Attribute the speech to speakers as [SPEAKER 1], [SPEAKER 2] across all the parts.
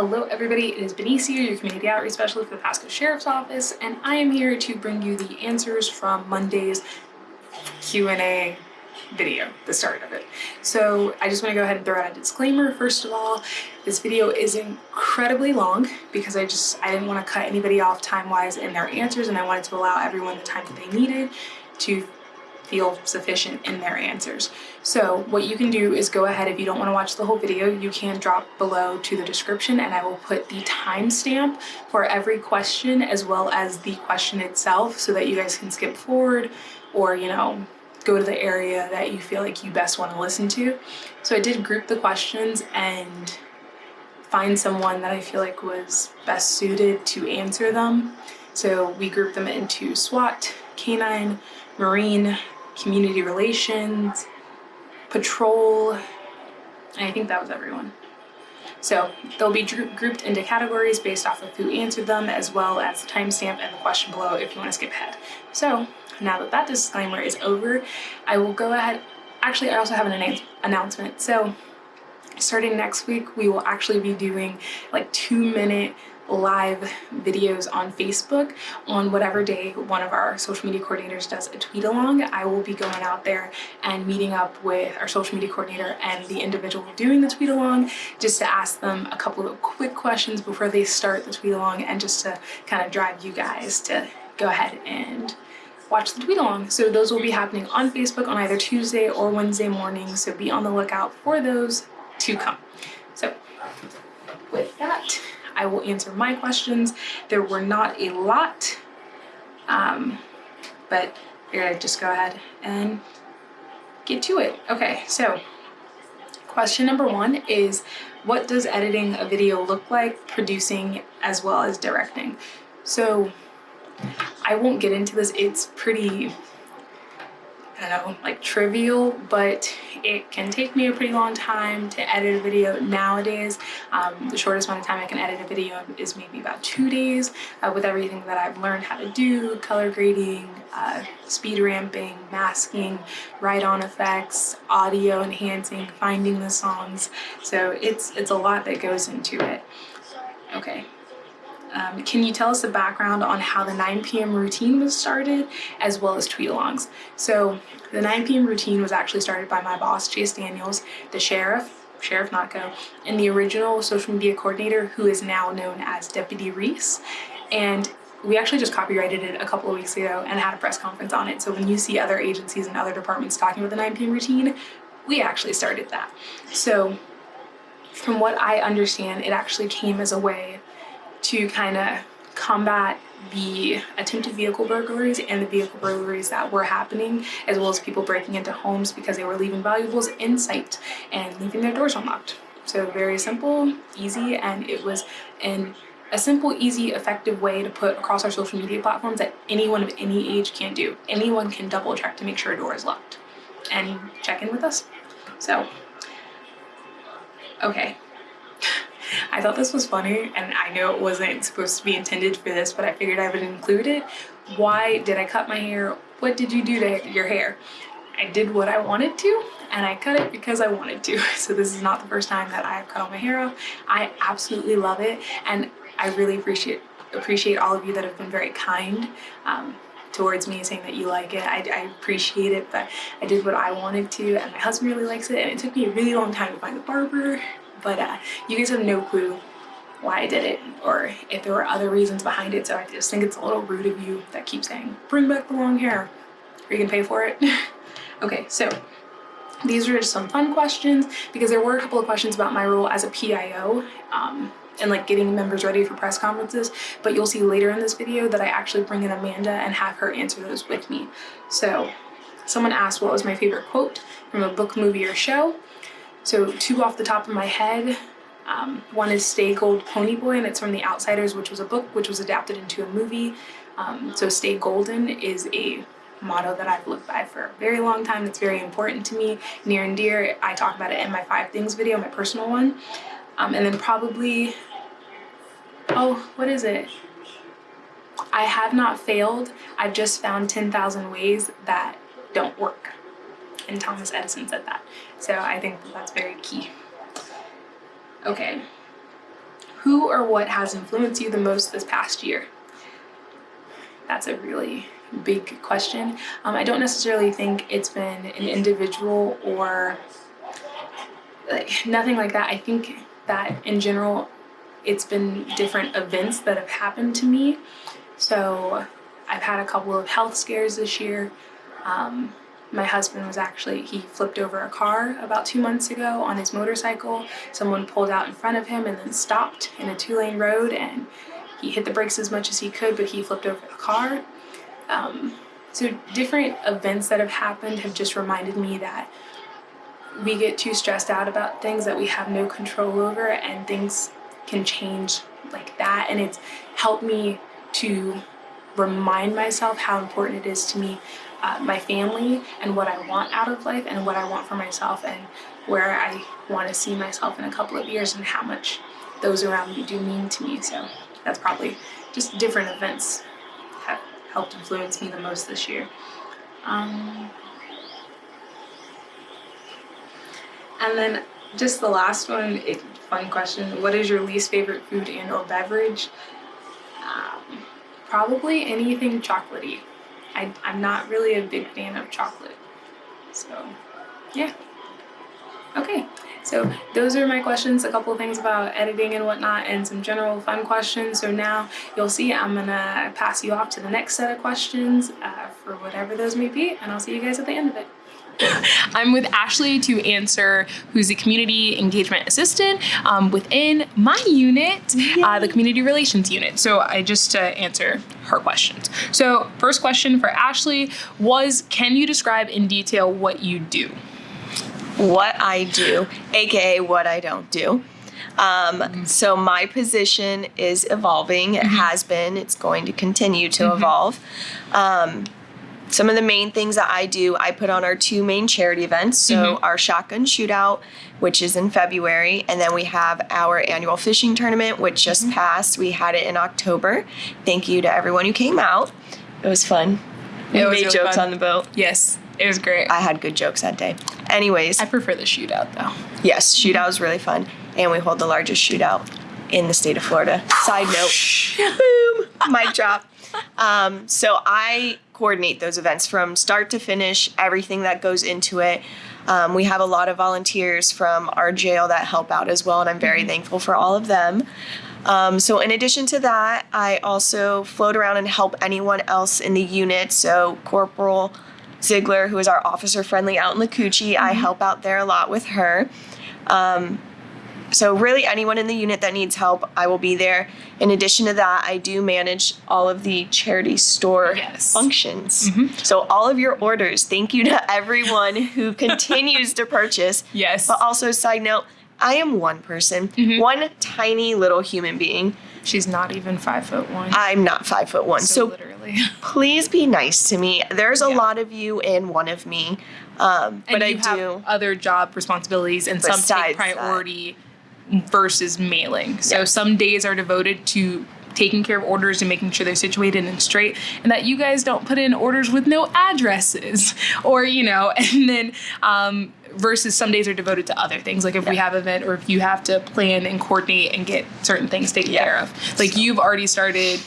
[SPEAKER 1] Hello everybody, it is Benicia, your Community Outreach Specialist for the Pasco Sheriff's Office, and I am here to bring you the answers from Monday's Q&A video, the start of it. So I just want to go ahead and throw out a disclaimer. First of all, this video is incredibly long because I just, I didn't want to cut anybody off time-wise in their answers and I wanted to allow everyone the time that they needed to feel sufficient in their answers. So what you can do is go ahead, if you don't want to watch the whole video, you can drop below to the description and I will put the timestamp for every question as well as the question itself so that you guys can skip forward or, you know, go to the area that you feel like you best want to listen to. So I did group the questions and find someone that I feel like was best suited to answer them. So we grouped them into SWAT, Canine, Marine, Community Relations, Patrol, and I think that was everyone. So they'll be grouped into categories based off of who answered them as well as the timestamp and the question below if you want to skip ahead. So now that that disclaimer is over, I will go ahead. Actually, I also have an announcement. So starting next week, we will actually be doing like two minute live videos on Facebook on whatever day one of our social media coordinators does a tweet along. I will be going out there and meeting up with our social media coordinator and the individual doing the tweet along just to ask them a couple of quick questions before they start the tweet along and just to kind of drive you guys to go ahead and watch the tweet along. So those will be happening on Facebook on either Tuesday or Wednesday morning. So be on the lookout for those to come. So with that, I will answer my questions. There were not a lot, um, but gonna just go ahead and get to it. Okay, so question number one is, what does editing a video look like, producing as well as directing? So I won't get into this. It's pretty, I don't know, like trivial, but it can take me a pretty long time to edit a video nowadays. Um, the shortest amount of time I can edit a video is maybe about two days uh, with everything that I've learned how to do, color grading, uh, speed ramping, masking, write-on effects, audio enhancing, finding the songs. So it's, it's a lot that goes into it. Okay, um, can you tell us the background on how the 9 p.m. routine was started as well as tweet-alongs? So the 9 p.m. routine was actually started by my boss, Chase Daniels, the sheriff, Sheriff Nocco, and the original social media coordinator who is now known as Deputy Reese. And we actually just copyrighted it a couple of weeks ago and had a press conference on it. So when you see other agencies and other departments talking about the 9 p.m. routine, we actually started that. So from what I understand, it actually came as a way to kind of combat the attempted vehicle burglaries and the vehicle burglaries that were happening as well as people breaking into homes because they were leaving valuables in sight and leaving their doors unlocked. So very simple, easy, and it was in a simple, easy, effective way to put across our social media platforms that anyone of any age can do. Anyone can double check to make sure a door is locked and check in with us. So, okay, I thought this was funny and I know it wasn't supposed to be intended for this, but I figured I would include it. Why did I cut my hair? What did you do to your hair? I did what I wanted to and I cut it because I wanted to. So this is not the first time that I've cut all my hair off. I absolutely love it and I really appreciate appreciate all of you that have been very kind um, towards me saying that you like it. I, I, appreciate it, but I did what I wanted to and my husband really likes it and it took me a really long time to find a barber but uh, you guys have no clue why I did it or if there were other reasons behind it. So I just think it's a little rude of you that keep saying, bring back the long hair. Are you gonna pay for it? okay, so these are just some fun questions because there were a couple of questions about my role as a PIO um, and like getting members ready for press conferences. But you'll see later in this video that I actually bring in Amanda and have her answer those with me. So someone asked what was my favorite quote from a book, movie, or show. So two off the top of my head. Um, one is Stay Gold Pony Boy and it's from The Outsiders, which was a book which was adapted into a movie. Um, so Stay Golden is a motto that I've lived by for a very long time. It's very important to me, near and dear. I talk about it in my five things video, my personal one. Um, and then probably, oh, what is it? I have not failed. I've just found 10,000 ways that don't work and Thomas Edison said that. So I think that that's very key. Okay. who or what has influenced you the most this past year? That's a really big question. Um, I don't necessarily think it's been an individual or like nothing like that. I think that in general, it's been different events that have happened to me. So I've had a couple of health scares this year. Um, my husband was actually, he flipped over a car about two months ago on his motorcycle. Someone pulled out in front of him and then stopped in a two lane road and he hit the brakes as much as he could, but he flipped over the car. Um, so different events that have happened have just reminded me that we get too stressed out about things that we have no control over and things can change like that. And it's helped me to remind myself how important it is to me uh, my family and what I want out of life and what I want for myself and where I want to see myself in a couple of years and how much those around me do mean to me. So that's probably just different events have helped influence me the most this year. Um, and then just the last one, it, fun question. What is your least favorite food and or beverage? Um, probably anything chocolatey. I, I'm not really a big fan of chocolate. So, yeah. Okay, so those are my questions, a couple things about editing and whatnot, and some general fun questions. So now you'll see I'm gonna pass you off to the next set of questions uh, for whatever those may be, and I'll see you guys at the end of it. I'm with Ashley to answer, who's the community engagement assistant um, within my unit, uh, the community relations unit. So I just to answer her questions. So first question for Ashley was, can you describe in detail what you do?
[SPEAKER 2] What I do, aka what I don't do. Um, so my position is evolving. It has been. It's going to continue to evolve. Um, some of the main things that I do, I put on our two main charity events. So mm-hmm. our shotgun shootout, which is in February, and then we have our annual fishing tournament, which just mm-hmm. passed. We had it in October. Thank you to everyone who came out. It was fun. We
[SPEAKER 1] It was
[SPEAKER 2] made
[SPEAKER 1] really
[SPEAKER 2] jokes
[SPEAKER 1] fun.
[SPEAKER 2] on the boat.
[SPEAKER 1] Yes, it was great.
[SPEAKER 2] I had good jokes that day. Anyways,
[SPEAKER 1] I prefer the shootout though.
[SPEAKER 2] yes, shootout was really fun, and we hold the largest shootout in the state of Florida. Side note, boom, mic drop. Um, so I coordinate those events from start to finish, everything that goes into it. Um, we have a lot of volunteers from our jail that help out as well, and I'm very thankful for all of them. Um, so, in addition to that, I also float around and help anyone else in the unit. So, Corporal Ziegler, who is our officer friendly out in Lacoochee, I help out there a lot with her. Um, so, really, anyone in the unit that needs help, I will be there. In addition to that, I do manage all of the charity store
[SPEAKER 1] Yes.
[SPEAKER 2] functions. So, all of your orders, thank you to everyone who continues to purchase.
[SPEAKER 1] Yes.
[SPEAKER 2] But also, side note, I am one person,
[SPEAKER 1] Mm-hmm.
[SPEAKER 2] one tiny little human being.
[SPEAKER 1] She's not even five foot one.
[SPEAKER 2] I'm not five foot one.
[SPEAKER 1] so,
[SPEAKER 2] So,
[SPEAKER 1] literally.
[SPEAKER 2] please be nice to me. There's a
[SPEAKER 1] Yeah.
[SPEAKER 2] lot of you and one of me. Um, but I
[SPEAKER 1] have
[SPEAKER 2] do.
[SPEAKER 1] other job responsibilities, and some take
[SPEAKER 2] Besides that.
[SPEAKER 1] Versus mailing. So
[SPEAKER 2] Yeah.
[SPEAKER 1] some days are devoted to taking care of orders and making sure they're situated and straight, and that you guys don't put in orders with no addresses, or you know, and then. Um, versus some days are devoted to other things like if we have an event or if you have to plan and coordinate and get certain things taken
[SPEAKER 2] Yeah.
[SPEAKER 1] care of like you've already started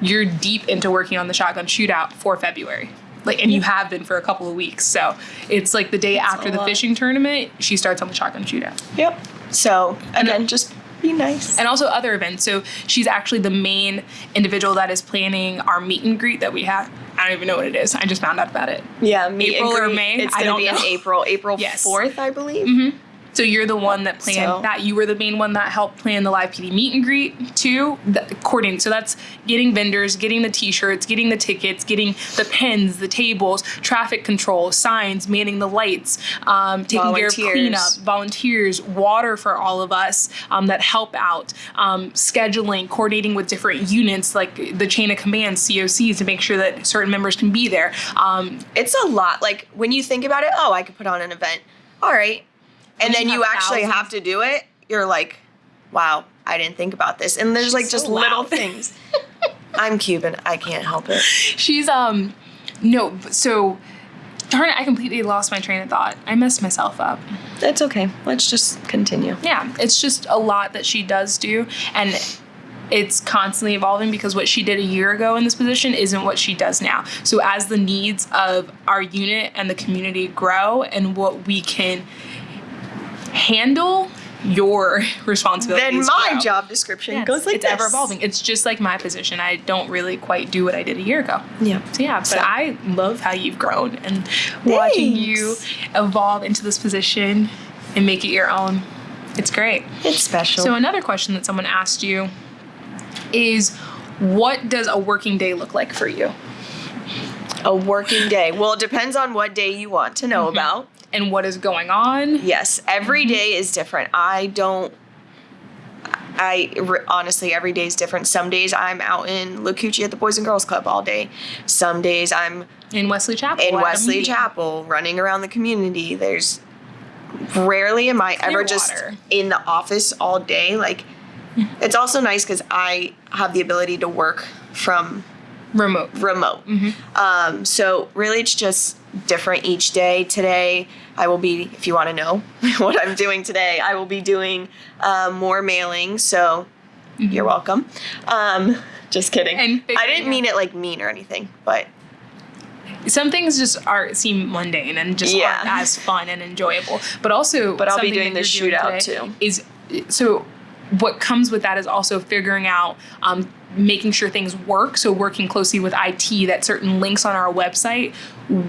[SPEAKER 1] you're deep into working on the shotgun shootout for February. Like, and you have been for a couple of weeks. So it's like the day after the fishing tournament, she starts on the shotgun shootout.
[SPEAKER 2] Yep. So, again, just be nice.
[SPEAKER 1] And also other events. So she's actually the main individual that is planning our meet and greet that we have. I don't even know what it is. I just found out about it.
[SPEAKER 2] Yeah, meet
[SPEAKER 1] April
[SPEAKER 2] and
[SPEAKER 1] or
[SPEAKER 2] greet.
[SPEAKER 1] May?
[SPEAKER 2] It's gonna
[SPEAKER 1] don't
[SPEAKER 2] be in. April, April
[SPEAKER 1] Yes.
[SPEAKER 2] fourth, I believe. Mm-hmm.
[SPEAKER 1] So you're the one that planned
[SPEAKER 2] So-
[SPEAKER 1] that. You were the main one that helped plan the live PD meet and greet too. The, coordinating. So that's getting vendors, getting the T-shirts, getting the tickets, getting the pens, the tables, traffic control, signs, manning the lights, um, taking care of cleanup, volunteers, water for all of us um, that help out, um, scheduling, coordinating with different units like the chain of command COCs to make sure that certain members can be there. Um,
[SPEAKER 2] It's a lot. Like when you think about it, oh, I could put on an event. All right. And then
[SPEAKER 1] you
[SPEAKER 2] actually
[SPEAKER 1] thousands-
[SPEAKER 2] have to do it. You're like, wow, I didn't think about this. And there's like just
[SPEAKER 1] so
[SPEAKER 2] little things. I'm Cuban. I can't help it.
[SPEAKER 1] She's um no, so Darn it, I completely lost my train of thought. I messed myself up.
[SPEAKER 2] That's okay. Let's just continue.
[SPEAKER 1] Yeah, it's just a lot that she does do. And it's constantly evolving because what she did a year ago in this position isn't what she does now. So as the needs of our unit and the community grow and what we can handle, your responsibilities.
[SPEAKER 2] Then my
[SPEAKER 1] grow.
[SPEAKER 2] job description
[SPEAKER 1] Yes,
[SPEAKER 2] goes like
[SPEAKER 1] it's
[SPEAKER 2] this.
[SPEAKER 1] ever evolving. It's just like my position. I don't really quite do what I did a year ago.
[SPEAKER 2] Yeah.
[SPEAKER 1] So yeah, but
[SPEAKER 2] So-
[SPEAKER 1] I love how you've grown and watching you evolve into this position and make it your own. It's great.
[SPEAKER 2] It's special.
[SPEAKER 1] So another question that someone asked you is what does a working day look like for you?
[SPEAKER 2] a working day. Well, it depends on what day you want to
[SPEAKER 1] Mm-hmm.
[SPEAKER 2] know about.
[SPEAKER 1] And what is going on?
[SPEAKER 2] Yes, every day is different. I don't. I honestly, every day is different. Some days I'm out in Lacoochee at the Boys and Girls Club all day. Some days I'm
[SPEAKER 1] In Wesley Chapel.
[SPEAKER 2] in Wesley. Chapel running around the community. There's rarely am I ever just
[SPEAKER 1] Clearwater.
[SPEAKER 2] in the office all day. Like, it's also nice because I have the ability to work from
[SPEAKER 1] Remote.
[SPEAKER 2] remote. Um, so really, it's just different each day. Today, I will be, if you want to know what I'm doing today, I will be doing um, more mailing. So you're welcome. Um, just kidding.
[SPEAKER 1] And
[SPEAKER 2] I didn't mean it like mean or anything, but
[SPEAKER 1] Some things just are seem mundane and just
[SPEAKER 2] Yeah.
[SPEAKER 1] aren't as fun and enjoyable. But also,
[SPEAKER 2] But I'll be doing the
[SPEAKER 1] you're doing
[SPEAKER 2] shootout too.
[SPEAKER 1] Is so what comes with that is also figuring out um, making sure things work. So working closely with it that certain links on our website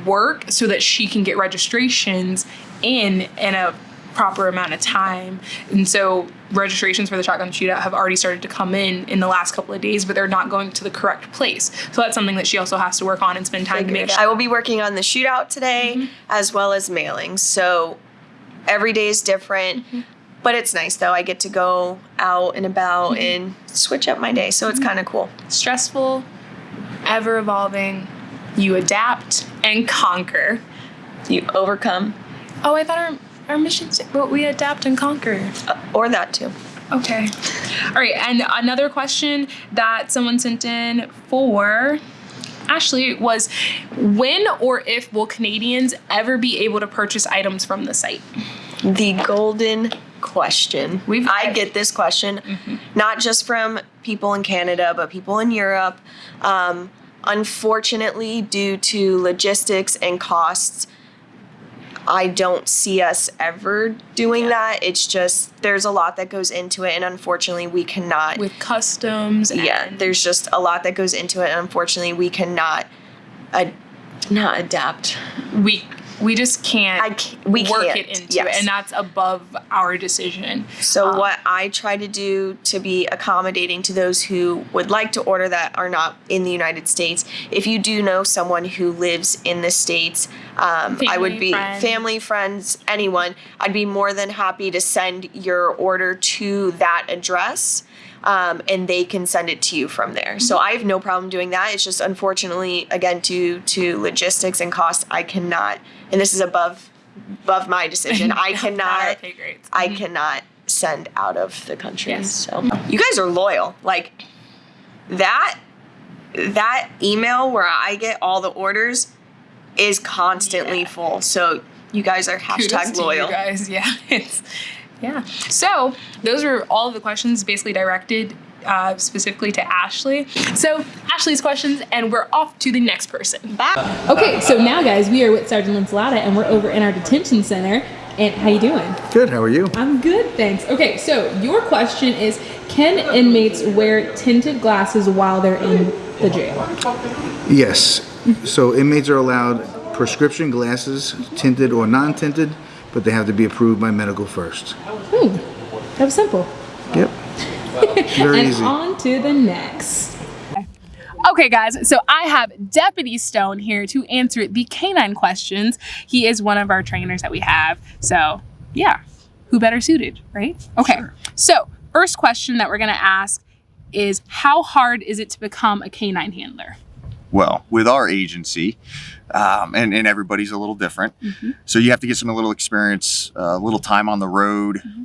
[SPEAKER 1] work so that she can get registrations in in a proper amount of time. And so registrations for the shotgun shootout have already started to come in in the last couple of days but they're not going to the correct place. So that's something that she also has to work on and spend time to make sure
[SPEAKER 2] I will be working on the shootout today mm-hmm. as well as mailing. So every day is different. Mm-hmm. But it's nice though. I get to go out and about and switch up my day. So it's kind of cool.
[SPEAKER 1] stressful, ever evolving. You adapt and conquer.
[SPEAKER 2] You overcome
[SPEAKER 1] Oh, I thought our our missions, but we adapt and conquer.
[SPEAKER 2] uh, or that too.
[SPEAKER 1] Okay. All right, and another question that someone sent in for Ashley was when or if will Canadians ever be able to purchase items from the site?
[SPEAKER 2] The golden question.
[SPEAKER 1] We've-
[SPEAKER 2] I get this question not just from people in Canada, but people in Europe. Um, unfortunately, due to logistics and costs, I don't see us ever doing that. It's just there's a lot that goes into it, and unfortunately, we cannot.
[SPEAKER 1] With customs and
[SPEAKER 2] yeah, there's just a lot that goes into it, and unfortunately, we cannot. ad not adapt.
[SPEAKER 1] we we just can't
[SPEAKER 2] I ca- we
[SPEAKER 1] work
[SPEAKER 2] can't,
[SPEAKER 1] it into
[SPEAKER 2] yes.
[SPEAKER 1] it and that's above our decision.
[SPEAKER 2] So
[SPEAKER 1] Um,
[SPEAKER 2] what I try to do to be accommodating to those who would like to order that are not in the United States. If you do know someone who lives in the states, um, I would be
[SPEAKER 1] friends.
[SPEAKER 2] family, friends, anyone. I'd be more than happy to send your order to that address. Um, and they can send it to you from there. So
[SPEAKER 1] Mm-hmm.
[SPEAKER 2] I have no problem doing that. It's just unfortunately, again, due to logistics and cost, I cannot. And this is above above my decision. I cannot. I mm-hmm. cannot send out of the country.
[SPEAKER 1] Yes.
[SPEAKER 2] So you guys are loyal. Like that that email where I get all the orders is constantly
[SPEAKER 1] Yeah.
[SPEAKER 2] full. So you guys are
[SPEAKER 1] Kudos
[SPEAKER 2] hashtag
[SPEAKER 1] to
[SPEAKER 2] loyal.
[SPEAKER 1] you guys. Yeah, it's yeah. So those are all of the questions basically directed uh, specifically to Ashley. So Ashley's questions, and we're off to the next person.
[SPEAKER 2] Bye.
[SPEAKER 3] Okay, so now guys, we are with Sergeant Linsalata and we're over in our detention center. And how you doing?
[SPEAKER 4] Good. How are you?
[SPEAKER 3] I'm good, thanks. Okay, so your question is can inmates wear tinted glasses while they're in the jail?
[SPEAKER 4] Yes. So inmates are allowed prescription glasses, tinted or non-tinted, but they have to be approved by medical first.
[SPEAKER 3] Hmm. That was simple.
[SPEAKER 4] Yep. Very
[SPEAKER 3] and
[SPEAKER 4] easy.
[SPEAKER 3] on to the next.
[SPEAKER 1] Okay, guys, so I have Deputy Stone here to answer the canine questions. He is one of our trainers that we have. So, yeah, who better suited, right? Okay, so first question that we're gonna ask is how hard is it to become a canine handler?
[SPEAKER 5] well with our agency um, and, and everybody's a little different mm-hmm. so you have to get some a little experience a little time on the road mm-hmm.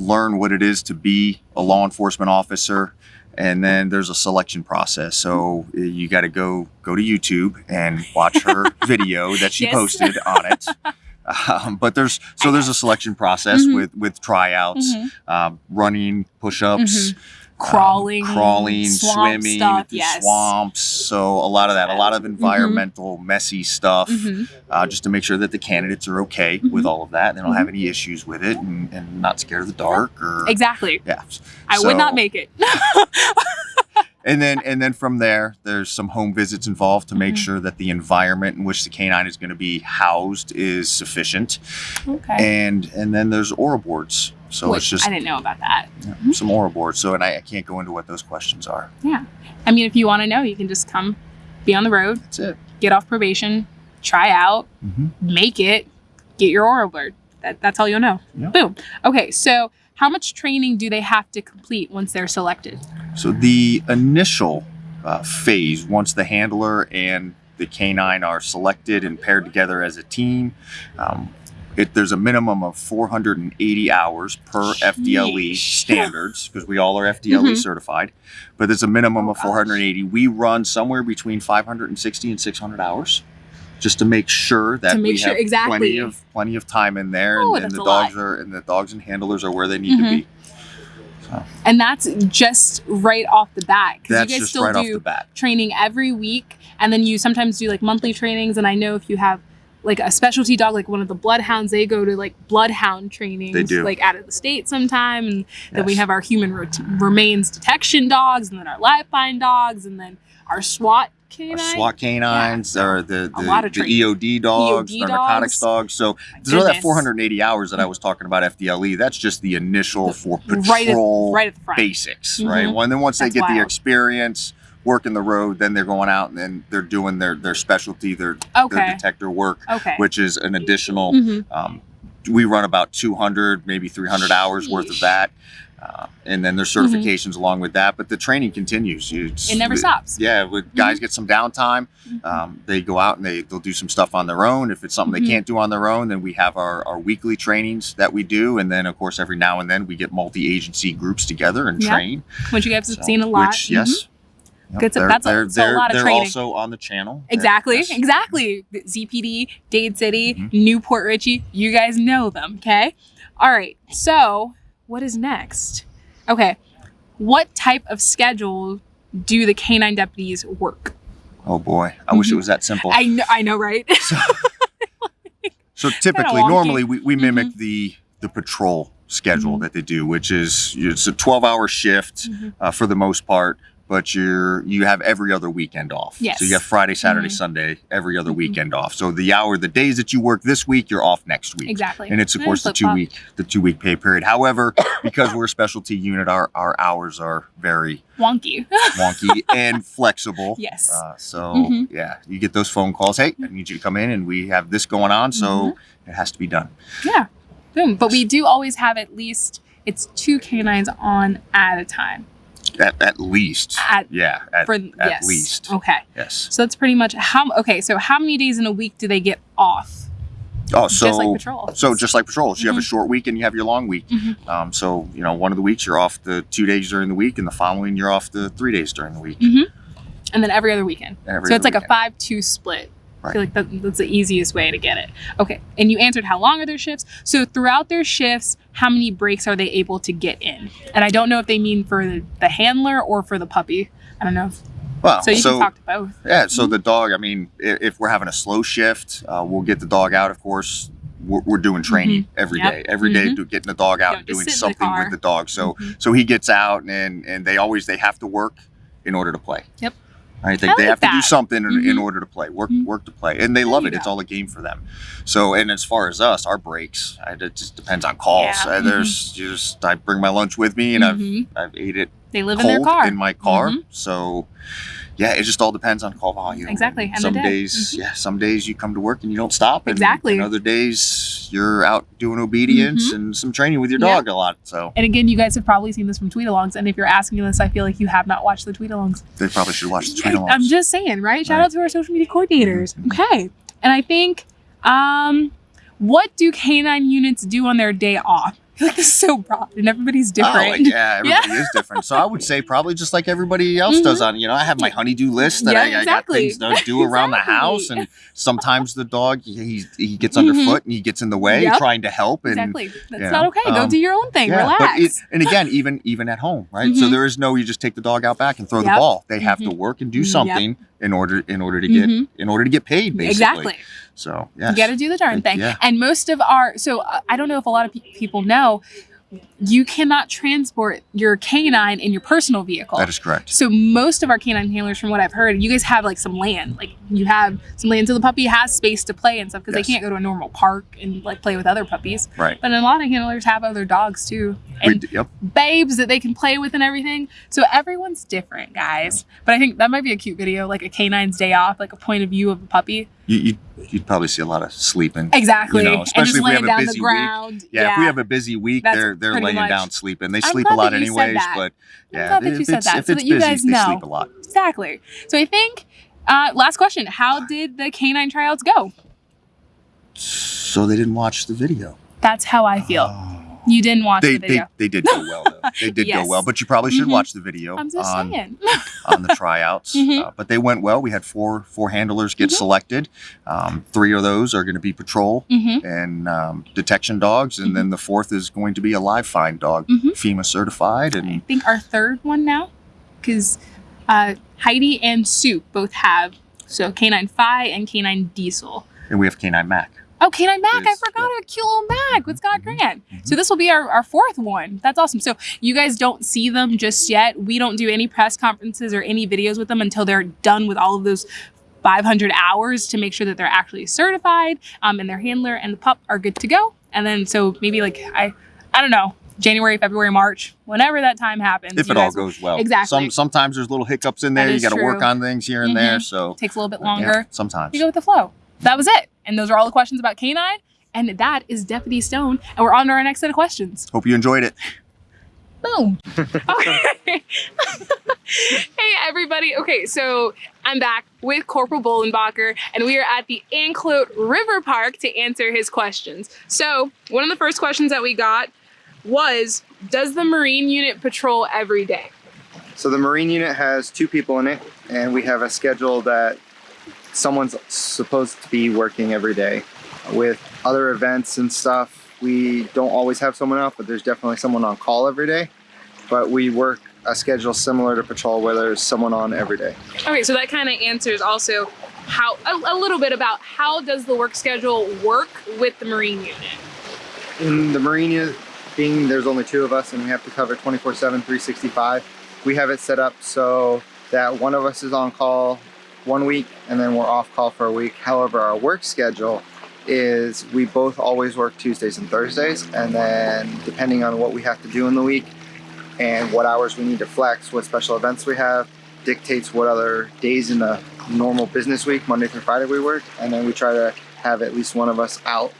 [SPEAKER 5] Learn what it is to be a law enforcement officer and then there's a selection process. So uh, you got to go go to YouTube and watch her video that she
[SPEAKER 1] Yes.
[SPEAKER 5] posted on it. Um, but there's so there's a selection process
[SPEAKER 1] Mhm.
[SPEAKER 5] with with tryouts,
[SPEAKER 1] Mhm.
[SPEAKER 5] um, running, push-ups, um,
[SPEAKER 1] Crawling,
[SPEAKER 5] crawling,
[SPEAKER 1] swamp
[SPEAKER 5] swimming,
[SPEAKER 1] stuff,
[SPEAKER 5] the
[SPEAKER 1] yes.
[SPEAKER 5] swamps. So a lot of that, a lot of
[SPEAKER 1] Mhm.
[SPEAKER 5] environmental, messy stuff,
[SPEAKER 1] Mhm.
[SPEAKER 5] uh, just to make sure that the candidates are okay
[SPEAKER 1] Mhm.
[SPEAKER 5] with all of that. They don't have any issues with it, and, and not scared of the dark or
[SPEAKER 1] Exactly.
[SPEAKER 5] yeah.
[SPEAKER 1] I would not make it.
[SPEAKER 5] and then and then from there there's some home visits involved to make
[SPEAKER 1] Mhm.
[SPEAKER 5] sure that the environment in which the canine is going to be housed is sufficient
[SPEAKER 1] okay.
[SPEAKER 5] and and then there's oral boards so
[SPEAKER 1] Which
[SPEAKER 5] it's just
[SPEAKER 1] I didn't know about that.
[SPEAKER 5] yeah, some oral boards so and I, I can't go into what those questions are
[SPEAKER 1] Yeah. I mean, if you want to know, you can just come, be on the road,
[SPEAKER 5] that's it
[SPEAKER 1] get off probation, try out,
[SPEAKER 5] hmm
[SPEAKER 1] make it, get your oral board. That, that's all you'll know.
[SPEAKER 5] Yeah.
[SPEAKER 1] Boom. Okay, so how much training do they have to complete once they're selected?
[SPEAKER 5] so the initial uh, phase once the handler and the canine are selected and paired together as a team um, it, there's a minimum of 480 hours per FDLE
[SPEAKER 1] Sheesh.
[SPEAKER 5] E standards because we all are FDLE
[SPEAKER 1] Mhm.
[SPEAKER 5] certified, but there's a minimum
[SPEAKER 1] Oh,
[SPEAKER 5] of
[SPEAKER 1] gosh.
[SPEAKER 5] 480. We run somewhere between 560 and 600 hours just to make sure that
[SPEAKER 1] make
[SPEAKER 5] we
[SPEAKER 1] sure-
[SPEAKER 5] have
[SPEAKER 1] exactly.
[SPEAKER 5] plenty of plenty of time in there
[SPEAKER 1] Oh,
[SPEAKER 5] and, and the
[SPEAKER 1] a lot.
[SPEAKER 5] dogs are and the dogs and handlers are where they need
[SPEAKER 1] Mhm.
[SPEAKER 5] to be. So
[SPEAKER 1] And that's just right off the bat. Because
[SPEAKER 5] that's
[SPEAKER 1] you guys
[SPEAKER 5] just
[SPEAKER 1] still
[SPEAKER 5] right off
[SPEAKER 1] do
[SPEAKER 5] the bat.
[SPEAKER 1] training every week, and then you sometimes do like monthly trainings. And I know if you have like a specialty dog, like one of the bloodhounds, they go to like bloodhound trainings,
[SPEAKER 5] They do.
[SPEAKER 1] like out of the state sometime. And then we have our human remains detection dogs, and then our liveline dogs, and then our SWAT
[SPEAKER 5] Our. SWAT canines, or the the, the. EOD dogs,
[SPEAKER 1] EOD
[SPEAKER 5] our narcotics
[SPEAKER 1] dogs.
[SPEAKER 5] dogs. So
[SPEAKER 1] My
[SPEAKER 5] so that 480 hours that I was talking about FDLE, that's just the initial
[SPEAKER 1] The-
[SPEAKER 5] for
[SPEAKER 1] right at,
[SPEAKER 5] patrol
[SPEAKER 1] right at the front.
[SPEAKER 5] basics, right?
[SPEAKER 1] Mm-hmm.
[SPEAKER 5] Well, and then once they
[SPEAKER 1] That's
[SPEAKER 5] get the experience working the road, then they're going out and then they're doing their their specialty, their
[SPEAKER 1] Okay.
[SPEAKER 5] their detector work,
[SPEAKER 1] Okay.
[SPEAKER 5] which is an additional.
[SPEAKER 1] Mhm.
[SPEAKER 5] Um, we run about 200, maybe 300 hours worth of that. Uh, and then there's certifications along with that, but the training continues. It's-
[SPEAKER 1] It never stops.
[SPEAKER 5] Yeah, with guys get some downtime,
[SPEAKER 1] Mhm.
[SPEAKER 5] um, they go out and they they'll do some stuff on their own. If it's something they can't do on their own, then we have our, our weekly trainings that we do, and then of course every now and then we get multi-agency groups together and
[SPEAKER 1] Yeah.
[SPEAKER 5] train.
[SPEAKER 1] Which you guys have
[SPEAKER 5] So-
[SPEAKER 1] seen a lot.
[SPEAKER 5] Which yes. Yep,
[SPEAKER 1] Good
[SPEAKER 5] they're,
[SPEAKER 1] that's a-
[SPEAKER 5] they're,
[SPEAKER 1] a
[SPEAKER 5] they're,
[SPEAKER 1] lot of
[SPEAKER 5] they're
[SPEAKER 1] training.
[SPEAKER 5] also on the channel.
[SPEAKER 1] Exactly,
[SPEAKER 5] Yes.
[SPEAKER 1] exactly. ZPD, Dade City,
[SPEAKER 5] Mhm.
[SPEAKER 1] New Port Richey, you guys know them, okay? All right, so what is next? Okay, what type of schedule do the canine deputies work?
[SPEAKER 5] Oh boy, I wish it was that simple.
[SPEAKER 1] I know, I know, right?
[SPEAKER 5] So typically, normally we, we mimic
[SPEAKER 1] Mm-hmm.
[SPEAKER 5] the the patrol schedule
[SPEAKER 1] Mhm.
[SPEAKER 5] that they do, which is it's a 12 hour shift
[SPEAKER 1] Mhm.
[SPEAKER 5] uh, for the most part, but you're you have every other weekend off.
[SPEAKER 1] Yes.
[SPEAKER 5] So you have Friday, Saturday,
[SPEAKER 1] Mhm.
[SPEAKER 5] Sunday, every other
[SPEAKER 1] Mhm.
[SPEAKER 5] weekend off. So the hour, the days that you work this week, you're off next week.
[SPEAKER 1] exactly.
[SPEAKER 5] And it's of course the two week the two week pay period. However, because we're a specialty unit, our our hours are very
[SPEAKER 1] Wonky.
[SPEAKER 5] wonky and flexible.
[SPEAKER 1] Yes.
[SPEAKER 5] Uh, so
[SPEAKER 1] Mhm.
[SPEAKER 5] yeah, you get those phone calls. Hey, I need you to come in, and we have this going on, so
[SPEAKER 1] Mm-hmm.
[SPEAKER 5] it has to be done.
[SPEAKER 1] yeah. Boom. But we do always have at least, it's two canines on at a time.
[SPEAKER 5] At, at least.
[SPEAKER 1] At-
[SPEAKER 5] yeah. At,
[SPEAKER 1] For
[SPEAKER 5] at
[SPEAKER 1] yes.
[SPEAKER 5] least.
[SPEAKER 1] Okay.
[SPEAKER 5] Yes.
[SPEAKER 1] So that's pretty much how. Okay, so how many days in a week do they get off?
[SPEAKER 5] Oh, so
[SPEAKER 1] just like patrol.
[SPEAKER 5] so just like patrols, you have a
[SPEAKER 1] Mhm.
[SPEAKER 5] short week and you have your long week.
[SPEAKER 1] Mhm.
[SPEAKER 5] Um, so you know, one of the weeks you're off the two days during the week, and the following you're off the three days during the week.
[SPEAKER 1] hmm And then every other weekend.
[SPEAKER 5] Every
[SPEAKER 1] so it's
[SPEAKER 5] other
[SPEAKER 1] like a five-two split. I feel like that, that's the easiest way to get it. Okay, and you answered how long are their shifts? So throughout their shifts, how many breaks are they able to get in? And I don't know if they mean for the, the handler or for the puppy. I don't know. If,
[SPEAKER 5] Well,
[SPEAKER 1] so you can talk to both.
[SPEAKER 5] Yeah, so the dog, I mean, if, if we're having a slow shift, uh, we'll get the dog out, of course. We're, we're doing training every
[SPEAKER 1] Yep.
[SPEAKER 5] day. Every day,
[SPEAKER 1] Mhm.
[SPEAKER 5] do, getting the dog out and doing
[SPEAKER 1] in the
[SPEAKER 5] something with the dog. So
[SPEAKER 1] Mhm.
[SPEAKER 5] so he gets out and and they always they have to work in order to play.
[SPEAKER 1] Yep.
[SPEAKER 5] Right? think
[SPEAKER 1] I
[SPEAKER 5] they
[SPEAKER 1] like
[SPEAKER 5] have to do
[SPEAKER 1] that.
[SPEAKER 5] something in, in
[SPEAKER 1] Mhm.
[SPEAKER 5] order to play. Work
[SPEAKER 1] Mhm.
[SPEAKER 5] work to play. And they love it. It's all a game for them. So and as far as us, our breaks, I, it just depends on calls.
[SPEAKER 1] Yeah.
[SPEAKER 5] Uh, there's just I bring my lunch with me and. I've I've ate it
[SPEAKER 1] They live in their car.
[SPEAKER 5] in my car. So yeah, it just all depends on call volume.
[SPEAKER 1] Exactly, and
[SPEAKER 5] some
[SPEAKER 1] day.
[SPEAKER 5] days,
[SPEAKER 1] Mhm.
[SPEAKER 5] yeah, some days you come to work and you don't stop. And,
[SPEAKER 1] Exactly.
[SPEAKER 5] And other days you're out doing obedience
[SPEAKER 1] Mhm.
[SPEAKER 5] and some training with your
[SPEAKER 1] Yeah.
[SPEAKER 5] dog a lot. So
[SPEAKER 1] And again, you guys have probably seen this from tweet alongs. And if you're asking this, I feel like you have not watched the tweet alongs.
[SPEAKER 5] they probably should watch the tweet alongs.
[SPEAKER 1] I'm just saying, right? Shout
[SPEAKER 5] Right.
[SPEAKER 1] out to our social media coordinators.
[SPEAKER 5] Mhm.
[SPEAKER 1] Okay. And I think, um, what do canine units do on their day off? Feel like this is so broad and everybody's
[SPEAKER 5] Oh,
[SPEAKER 1] different.
[SPEAKER 5] like, yeah, everybody is different. So I would say probably just like everybody else does on, you know, I have my honeydew list that
[SPEAKER 1] Mm-hmm. Yeah,
[SPEAKER 5] I,
[SPEAKER 1] exactly.
[SPEAKER 5] I got things to do around the house. And sometimes the dog, he, he gets underfoot and he gets in the way
[SPEAKER 1] Yep.
[SPEAKER 5] trying to help. And
[SPEAKER 1] Exactly. That's
[SPEAKER 5] yeah,
[SPEAKER 1] not okay. Go
[SPEAKER 5] um,
[SPEAKER 1] do your own thing.
[SPEAKER 5] Yeah,
[SPEAKER 1] Relax.
[SPEAKER 5] But it, and again, even even at home, right? So
[SPEAKER 1] Mhm.
[SPEAKER 5] there is no you just take the dog out back and throw
[SPEAKER 1] Yep.
[SPEAKER 5] the ball. They have to
[SPEAKER 1] Mhm.
[SPEAKER 5] work and do
[SPEAKER 1] Yep.
[SPEAKER 5] In order in order to get
[SPEAKER 1] Mhm.
[SPEAKER 5] in order to get paid, basically.
[SPEAKER 1] exactly.
[SPEAKER 5] So yeah
[SPEAKER 1] You got to do the darn thing.
[SPEAKER 5] Yeah.
[SPEAKER 1] And most of our, so uh, I don't know if a lot of pe- people know, you cannot transport your canine in your personal vehicle.
[SPEAKER 5] That is correct.
[SPEAKER 1] So most of our canine handlers, from what I've heard, you guys have like some land. Like you have some land so the puppy has space to play and stuff because
[SPEAKER 5] Yes.
[SPEAKER 1] they can't go to a normal park and like play with other puppies.
[SPEAKER 5] Right.
[SPEAKER 1] But a lot of handlers have other dogs too. And
[SPEAKER 5] d- yep.
[SPEAKER 1] babes that they can play with and everything. So everyone's different, guys. But I think that might be a cute video, like a canine's day off, like a point of view of a puppy.
[SPEAKER 5] You, you you'd probably see a lot of sleeping.
[SPEAKER 1] Exactly.
[SPEAKER 5] You know,
[SPEAKER 1] and
[SPEAKER 5] especially
[SPEAKER 1] just
[SPEAKER 5] if we have a busy
[SPEAKER 1] the
[SPEAKER 5] week.
[SPEAKER 1] ground.
[SPEAKER 5] Yeah, if we have a busy week,
[SPEAKER 1] That's
[SPEAKER 5] they're they're laying
[SPEAKER 1] much-
[SPEAKER 5] down sleeping. They
[SPEAKER 1] I'm
[SPEAKER 5] sleep a lot
[SPEAKER 1] that you said
[SPEAKER 5] anyways, but
[SPEAKER 1] I'm
[SPEAKER 5] yeah,
[SPEAKER 1] glad that
[SPEAKER 5] if
[SPEAKER 1] you said
[SPEAKER 5] it's,
[SPEAKER 1] that so that you
[SPEAKER 5] busy,
[SPEAKER 1] guys
[SPEAKER 5] they
[SPEAKER 1] know.
[SPEAKER 5] sleep a lot.
[SPEAKER 1] Exactly. So I think uh, last question: How did the canine tryouts go?
[SPEAKER 5] So they didn't watch the video.
[SPEAKER 1] That's how I feel. You didn't watch
[SPEAKER 5] They,
[SPEAKER 1] the video.
[SPEAKER 5] they did go well though. They did
[SPEAKER 1] Yes.
[SPEAKER 5] go well, but you probably should
[SPEAKER 1] Mhm.
[SPEAKER 5] watch the video
[SPEAKER 1] I'm just
[SPEAKER 5] on
[SPEAKER 1] saying.
[SPEAKER 5] on the tryouts.
[SPEAKER 1] Mhm.
[SPEAKER 5] uh, but they went well. We had four four handlers get
[SPEAKER 1] Mhm.
[SPEAKER 5] selected. Um, three of those are going to be patrol
[SPEAKER 1] hmm
[SPEAKER 5] and um, detection dogs, and then the fourth is going to be a live find dog,
[SPEAKER 1] Mhm.
[SPEAKER 5] FEMA certified, And I
[SPEAKER 1] think our third one now, because uh, Heidi and Sue both have so canine Phi and canine Diesel.
[SPEAKER 5] and we have canine Mac.
[SPEAKER 1] Oh, Canine Mac! I forgot
[SPEAKER 5] yeah.
[SPEAKER 1] a cute little Mac with Scott
[SPEAKER 5] Mhm,
[SPEAKER 1] Grant.
[SPEAKER 5] mhm.
[SPEAKER 1] So this will be our, our fourth one. That's awesome. So you guys don't see them just yet. We don't do any press conferences or any videos with them until they're done with all of those 500 hours to make sure that they're actually certified um, and their handler and the pup are good to go. And then so maybe like I, I don't know, January, February, March, whenever that time happens.
[SPEAKER 5] If it all
[SPEAKER 1] guys will-
[SPEAKER 5] goes well,
[SPEAKER 1] Exactly.
[SPEAKER 5] Some sometimes there's little hiccups in there. You got to work on things here and there.
[SPEAKER 1] Mhm.
[SPEAKER 5] So it
[SPEAKER 1] takes a little bit
[SPEAKER 5] yeah,
[SPEAKER 1] longer.
[SPEAKER 5] sometimes.
[SPEAKER 1] You go with the flow. That was it. And those are all the questions about canine. And that is Deputy Stone. And we're on to our next set of questions.
[SPEAKER 5] Hope you enjoyed it.
[SPEAKER 1] Boom. Okay. hey, everybody. Okay, so I'm back with Corporal Bolenbacher, and we are at the Anclote River Park to answer his questions. So, one of the first questions that we got was Does the Marine unit patrol every day?
[SPEAKER 6] So the Marine unit has two people in it, and we have a schedule that someone's supposed to be working every day. With other events and stuff, we don't always have someone out, but there's definitely someone on call every day. But we work a schedule similar to patrol where there's someone on every day.
[SPEAKER 1] Okay, so that kind of answers also how a, a little bit about how does the work schedule work with the Marine unit?
[SPEAKER 6] In the Marine unit, being there's only two of us and we have to cover 24 7, 365, we have it set up so that one of us is on call one week and then we're off call for a week. However, our work schedule is we both always work Tuesdays and Thursdays, and then depending on what we have to do in the week and what hours we need to flex, what special events we have, dictates what other days in the normal business week, Monday through Friday, we work, and then we try to have at least one of us out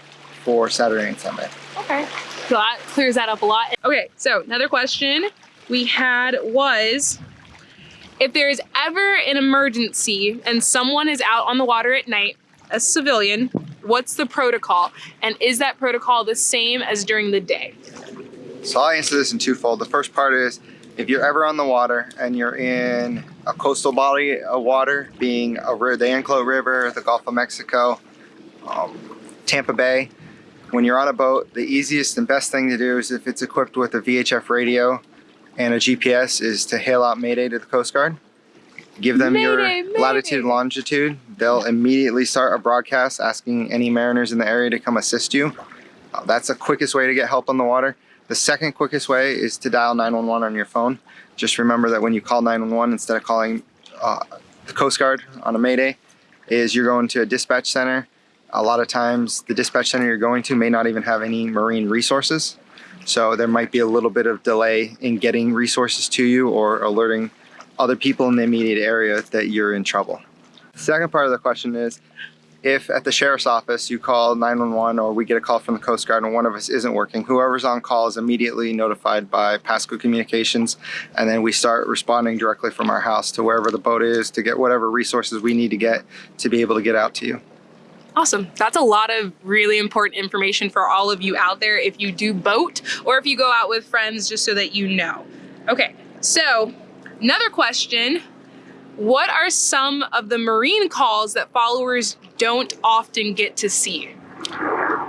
[SPEAKER 6] for Saturday and Sunday.
[SPEAKER 1] Okay. So that clears that up a lot. Okay, so another question we had was if there is ever an emergency and someone is out on the water at night, a civilian, what's the protocol? And is that protocol the same as during the day?
[SPEAKER 6] So I'll answer this in twofold. The first part is if you're ever on the water and you're in a coastal body of water, being a the Anclote River, the Gulf of Mexico, um, Tampa Bay, when you're on a boat, the easiest and best thing to do is if it's equipped with a VHF radio and a GPS is to hail out Mayday to the Coast Guard. Give them your
[SPEAKER 1] Mayday, mayday.
[SPEAKER 6] latitude and longitude. They'll immediately start a broadcast asking any mariners in the area to come assist you. Uh, that's the quickest way to get help on the water. The second quickest way is to dial 911 on your phone. Just remember that when you call 911, instead of calling uh, the Coast Guard on a Mayday, is you're going to a dispatch center. A lot of times, the dispatch center you're going to may not even have any marine resources. So there might be a little bit of delay in getting resources to you or alerting other people in the immediate area that you're in trouble. The second part of the question is if at the sheriff's office you call 911 or we get a call from the Coast Guard and one of us isn't working, whoever's on call is immediately notified by Pasco Communications, and then we start responding directly from our house to wherever the boat is to get whatever resources we need to get to be able to get out to you.
[SPEAKER 1] Awesome. That's a lot of really important information for all of you out there if you do boat or if you go out with friends, just so that you know. Okay, so another question. What are some of the marine calls that followers don't often get to see?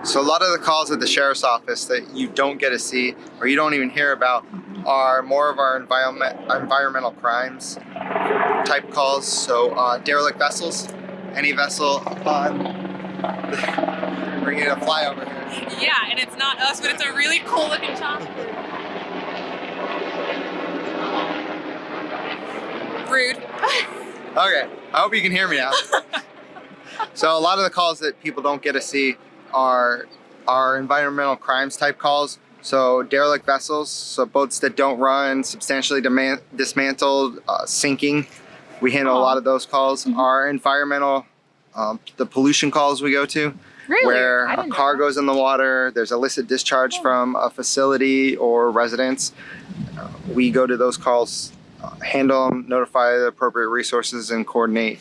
[SPEAKER 6] So a lot of the calls at the sheriff's office that you don't get to see or you don't even hear about are more of our environment environmental crimes type calls. So uh, derelict vessels, any vessel on bringing a flyover here.
[SPEAKER 1] Yeah, and it's not us, but it's a really cool looking chopper. Rude.
[SPEAKER 6] Okay, I hope you can hear me now. so a lot of the calls that people don't get to see are are environmental crimes type calls. So derelict vessels, so boats that don't run, substantially dismantled, uh, sinking. We handle a lot of those calls. Our environmental, um, the pollution calls we go to,
[SPEAKER 1] Really?
[SPEAKER 6] where a car goes in the water, there's illicit discharge from a facility or residence. Uh, we go to those calls, uh, handle them, notify the appropriate resources, and coordinate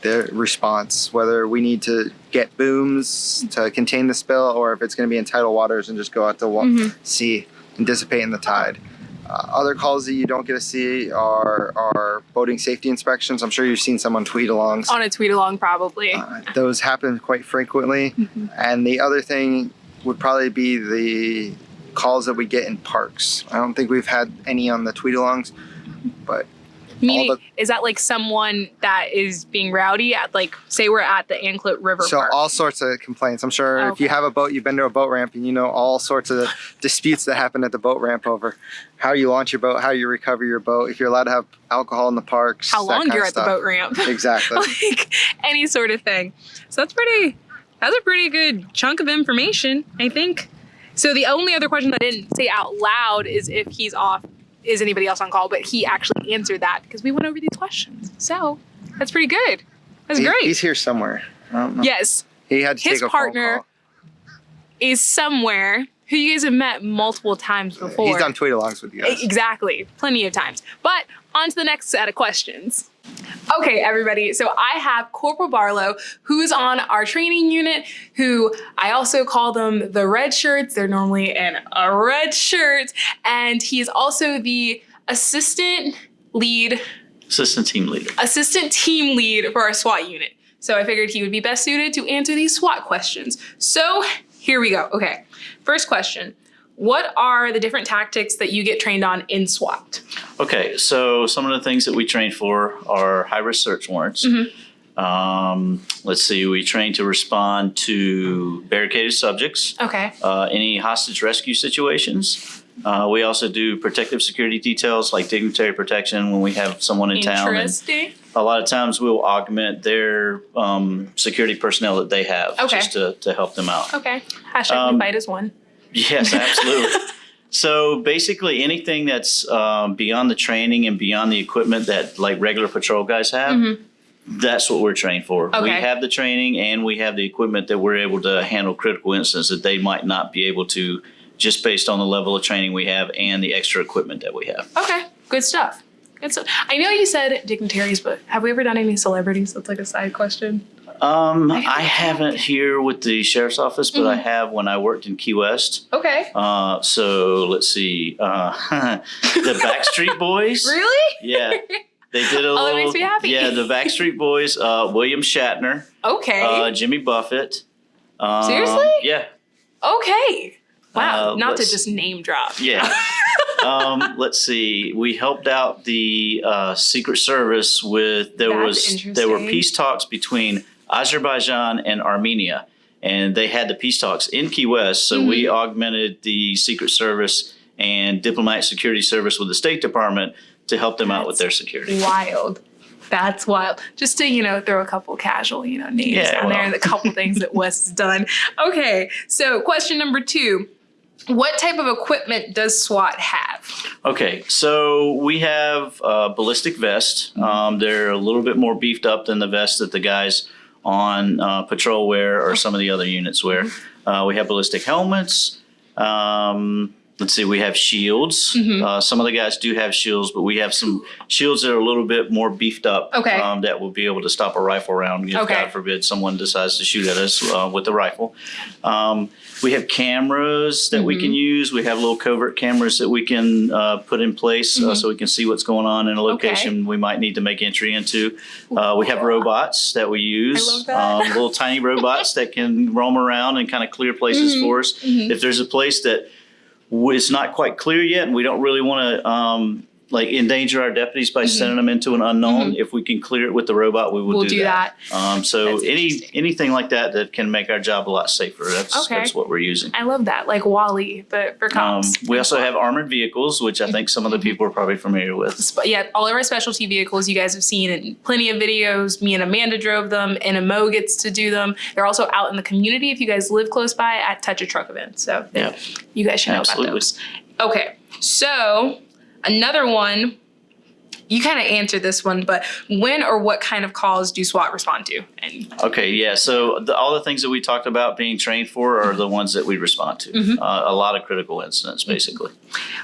[SPEAKER 6] their response. Whether we need to get booms to contain the spill, or if it's going to be in tidal waters and just go out to wa-
[SPEAKER 1] Mhm.
[SPEAKER 6] sea and dissipate in the tide. Uh, other calls that you don't get to see are are boating safety inspections. I'm sure you've seen someone tweet alongs.
[SPEAKER 1] On a tweet along, probably.
[SPEAKER 6] Uh, those happen quite frequently. And the other thing would probably be the calls that we get in parks. I don't think we've had any on the tweet alongs, but
[SPEAKER 1] Meaning,
[SPEAKER 6] the-
[SPEAKER 1] is that like someone that is being rowdy at, like, say we're at the Anclote River
[SPEAKER 6] so
[SPEAKER 1] Park?
[SPEAKER 6] all sorts of complaints. I'm sure if you have a boat, you've been to a boat ramp and you know all sorts of disputes that happen at the boat ramp over how you launch your boat, how you recover your boat, if you're allowed to have alcohol in the parks.
[SPEAKER 1] How long you're at the boat ramp.
[SPEAKER 6] Exactly.
[SPEAKER 1] like any sort of thing. So that's pretty that's a pretty good chunk of information, I think. So the only other question that I didn't say out loud is if he's off is anybody else on call, but he actually answered that because we went over these questions. So that's pretty good. That's
[SPEAKER 6] He-
[SPEAKER 1] great.
[SPEAKER 6] He's here somewhere. I don't know.
[SPEAKER 1] yes,
[SPEAKER 6] He had to
[SPEAKER 1] His
[SPEAKER 6] take a
[SPEAKER 1] partner is somewhere who you guys have met multiple times before.
[SPEAKER 6] He's done tweet alongs with you guys.
[SPEAKER 1] Exactly, plenty of times. But on to the next set of questions. Okay, everybody. So I have Corporal Barlow, who's on our training unit, who I also call them the red shirts. They're normally in a red shirt. And he is also the assistant lead,
[SPEAKER 7] Assistant team leader.
[SPEAKER 1] assistant team lead for our SWAT unit. So I figured he would be best suited to answer these SWAT questions. So here we go. Okay, first question. What are the different tactics that you get trained on in SWAT?
[SPEAKER 7] Okay, so some of the things that we train for are high risk search warrants. Um, let's see, we train to respond to barricaded subjects,
[SPEAKER 1] Okay.
[SPEAKER 7] uh, any hostage rescue situations. Uh, we also do protective security details like dignitary protection when we have someone in town. And
[SPEAKER 1] Interesting.
[SPEAKER 7] A lot of times we'll augment their um, security personnel that they have
[SPEAKER 1] Okay.
[SPEAKER 7] just to, to help them out.
[SPEAKER 1] Okay. Hashtag
[SPEAKER 7] Um,
[SPEAKER 1] invite is one.
[SPEAKER 7] Yes, absolutely. so basically, anything that's um, beyond the training and beyond the equipment that like regular patrol guys have, that's what we're trained for.
[SPEAKER 1] Okay. We.
[SPEAKER 7] Have the training and we have the equipment that we're able to handle critical incidents that they might not be able to, just based on the level of training we have and the extra equipment that we have.
[SPEAKER 1] Okay. Good stuff. Good stuff. I know you said dignitaries, but have we ever done any celebrities? That's like a side question.
[SPEAKER 7] Um,
[SPEAKER 1] I-
[SPEAKER 7] I haven't here with the sheriff's office, but I
[SPEAKER 1] Mm-hmm.
[SPEAKER 7] have when I worked in Key West.
[SPEAKER 1] Okay.
[SPEAKER 7] Uh, so let's see, uh, the Backstreet Boys.
[SPEAKER 1] Really?
[SPEAKER 7] Yeah. They did a
[SPEAKER 1] Oh,
[SPEAKER 7] little.
[SPEAKER 1] makes me happy.
[SPEAKER 7] Yeah, the Backstreet Boys, uh, William Shatner,
[SPEAKER 1] Okay.
[SPEAKER 7] uh, Jimmy Buffett. Um,
[SPEAKER 1] Seriously?
[SPEAKER 7] Yeah,
[SPEAKER 1] okay. Wow.
[SPEAKER 7] uh,
[SPEAKER 1] Not to just name drop.
[SPEAKER 7] yeah. um, let's see. We helped out the uh, Secret Service with there
[SPEAKER 1] That's
[SPEAKER 7] was there were peace talks between Azerbaijan and Armenia, and they had the peace talks in Key West. So we
[SPEAKER 1] Mm-hmm.
[SPEAKER 7] augmented the Secret Service and Diplomatic Security Service with the State Department to help them out with their security.
[SPEAKER 1] Wild. That's wild. Just to, you know, throw a couple casual, you know, names
[SPEAKER 7] Yeah,
[SPEAKER 1] down there
[SPEAKER 7] well.
[SPEAKER 1] and a couple things that Wes has done. Okay. So question number two. What type of equipment does SWAT have?
[SPEAKER 7] Okay, so we have uh, ballistic vests. Um, they're a little bit more beefed up than the vests that the guys on uh, patrol wear or some of the other units wear. Uh, we have ballistic helmets. Um, let's see, we have shields.
[SPEAKER 1] Mm-hmm.
[SPEAKER 7] Uh, some of the guys do have shields, but we have some shields that are a little bit more beefed up.
[SPEAKER 1] Okay.
[SPEAKER 7] Um, that will be able to stop a rifle round if
[SPEAKER 1] Okay.
[SPEAKER 7] God forbid someone decides to shoot at us uh, with a rifle. Um, we have cameras that we
[SPEAKER 1] Mm-hmm.
[SPEAKER 7] can use. We have little covert cameras that we can uh, put in place uh, so we can see what's going on in a
[SPEAKER 1] Mm-hmm. Okay.
[SPEAKER 7] location we might need to make entry into. Uh, we have robots that we use.
[SPEAKER 1] love that.
[SPEAKER 7] Um, little tiny robots that can roam around and kind of clear places
[SPEAKER 1] Mm-hmm.
[SPEAKER 7] for us. If there's a place that is not quite clear yet and we don't really want to um, like endanger our deputies by sending them into an unknown, if we can clear it with the robot, we will
[SPEAKER 1] Mm-hmm. We'll
[SPEAKER 7] do, that. Um, so
[SPEAKER 1] That's
[SPEAKER 7] any
[SPEAKER 1] interesting.
[SPEAKER 7] anything like that that can make our job a lot safer. That's
[SPEAKER 1] Okay.
[SPEAKER 7] that's what we're using.
[SPEAKER 1] I love that, like WALL-E, but for
[SPEAKER 7] Um,
[SPEAKER 1] cops.
[SPEAKER 7] we also have armored vehicles, which I think some of the people are probably familiar with.
[SPEAKER 1] Sp- yeah, all of our specialty vehicles you guys have seen in plenty of videos. Me and Amanda drove them, and Mo gets to do them. They're also out in the community if you guys live close by at Touch a Truck events. So
[SPEAKER 7] Yeah.
[SPEAKER 1] you guys should know
[SPEAKER 7] Absolutely.
[SPEAKER 1] about those. Okay, so another one. You kind of answered this one, but when or what kind of calls do SWAT respond to? And
[SPEAKER 7] Okay, yeah. So the, all the things that we talked about being trained for are the ones that we respond to.
[SPEAKER 1] Mm-hmm.
[SPEAKER 7] Uh, a lot of critical incidents, basically.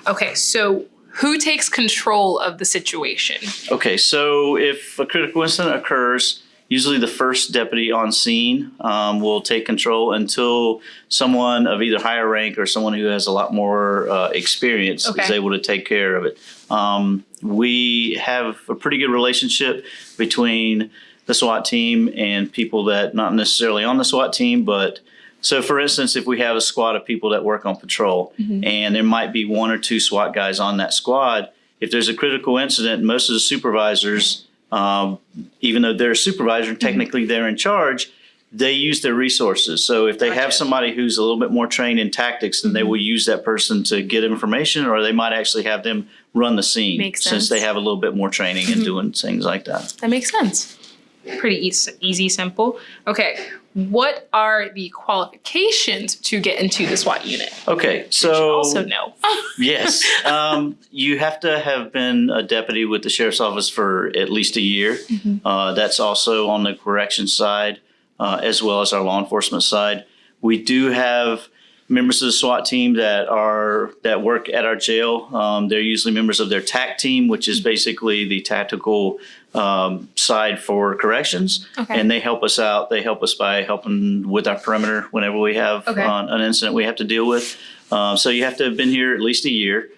[SPEAKER 1] okay, so who takes control of the situation?
[SPEAKER 7] Okay, so if a critical incident occurs, usually the first deputy on scene um, will take control until someone of either higher rank or someone who has a lot more uh, experience is able to take care of it. Um, we have a pretty good relationship between the SWAT team and people that not necessarily on the SWAT team, but so, for instance, if we have a squad of people that work on patrol, and there might be one or two SWAT guys on that squad, if there's a critical incident, most of the supervisors, um, even though they're a supervisor, technically they're in charge. They use their resources. So if they have somebody who's a little bit more trained in tactics, then they will use that person to get information, or they might actually have them run the scene
[SPEAKER 1] Makes
[SPEAKER 7] since
[SPEAKER 1] sense. Mm-hmm.
[SPEAKER 7] they have a little bit more training in doing things like that.
[SPEAKER 1] That makes sense. Pretty easy, easy, simple. Okay, what are the qualifications to get into the SWAT unit?
[SPEAKER 7] Okay, so
[SPEAKER 1] also know.
[SPEAKER 7] Yes. Um, you have to have been a deputy with the sheriff's office for at least a year. Uh, that's also on the correction side uh, as well as our law enforcement side. We do have members of the SWAT team that are that work at our jail. Um, they're usually members of their TAC team, which is basically the tactical um, side for corrections.
[SPEAKER 1] Okay.
[SPEAKER 7] And they help us out. They help us by helping with our perimeter whenever we have
[SPEAKER 1] Okay.
[SPEAKER 7] uh, an incident we have to deal with. Um, so you have to have been here at least a year.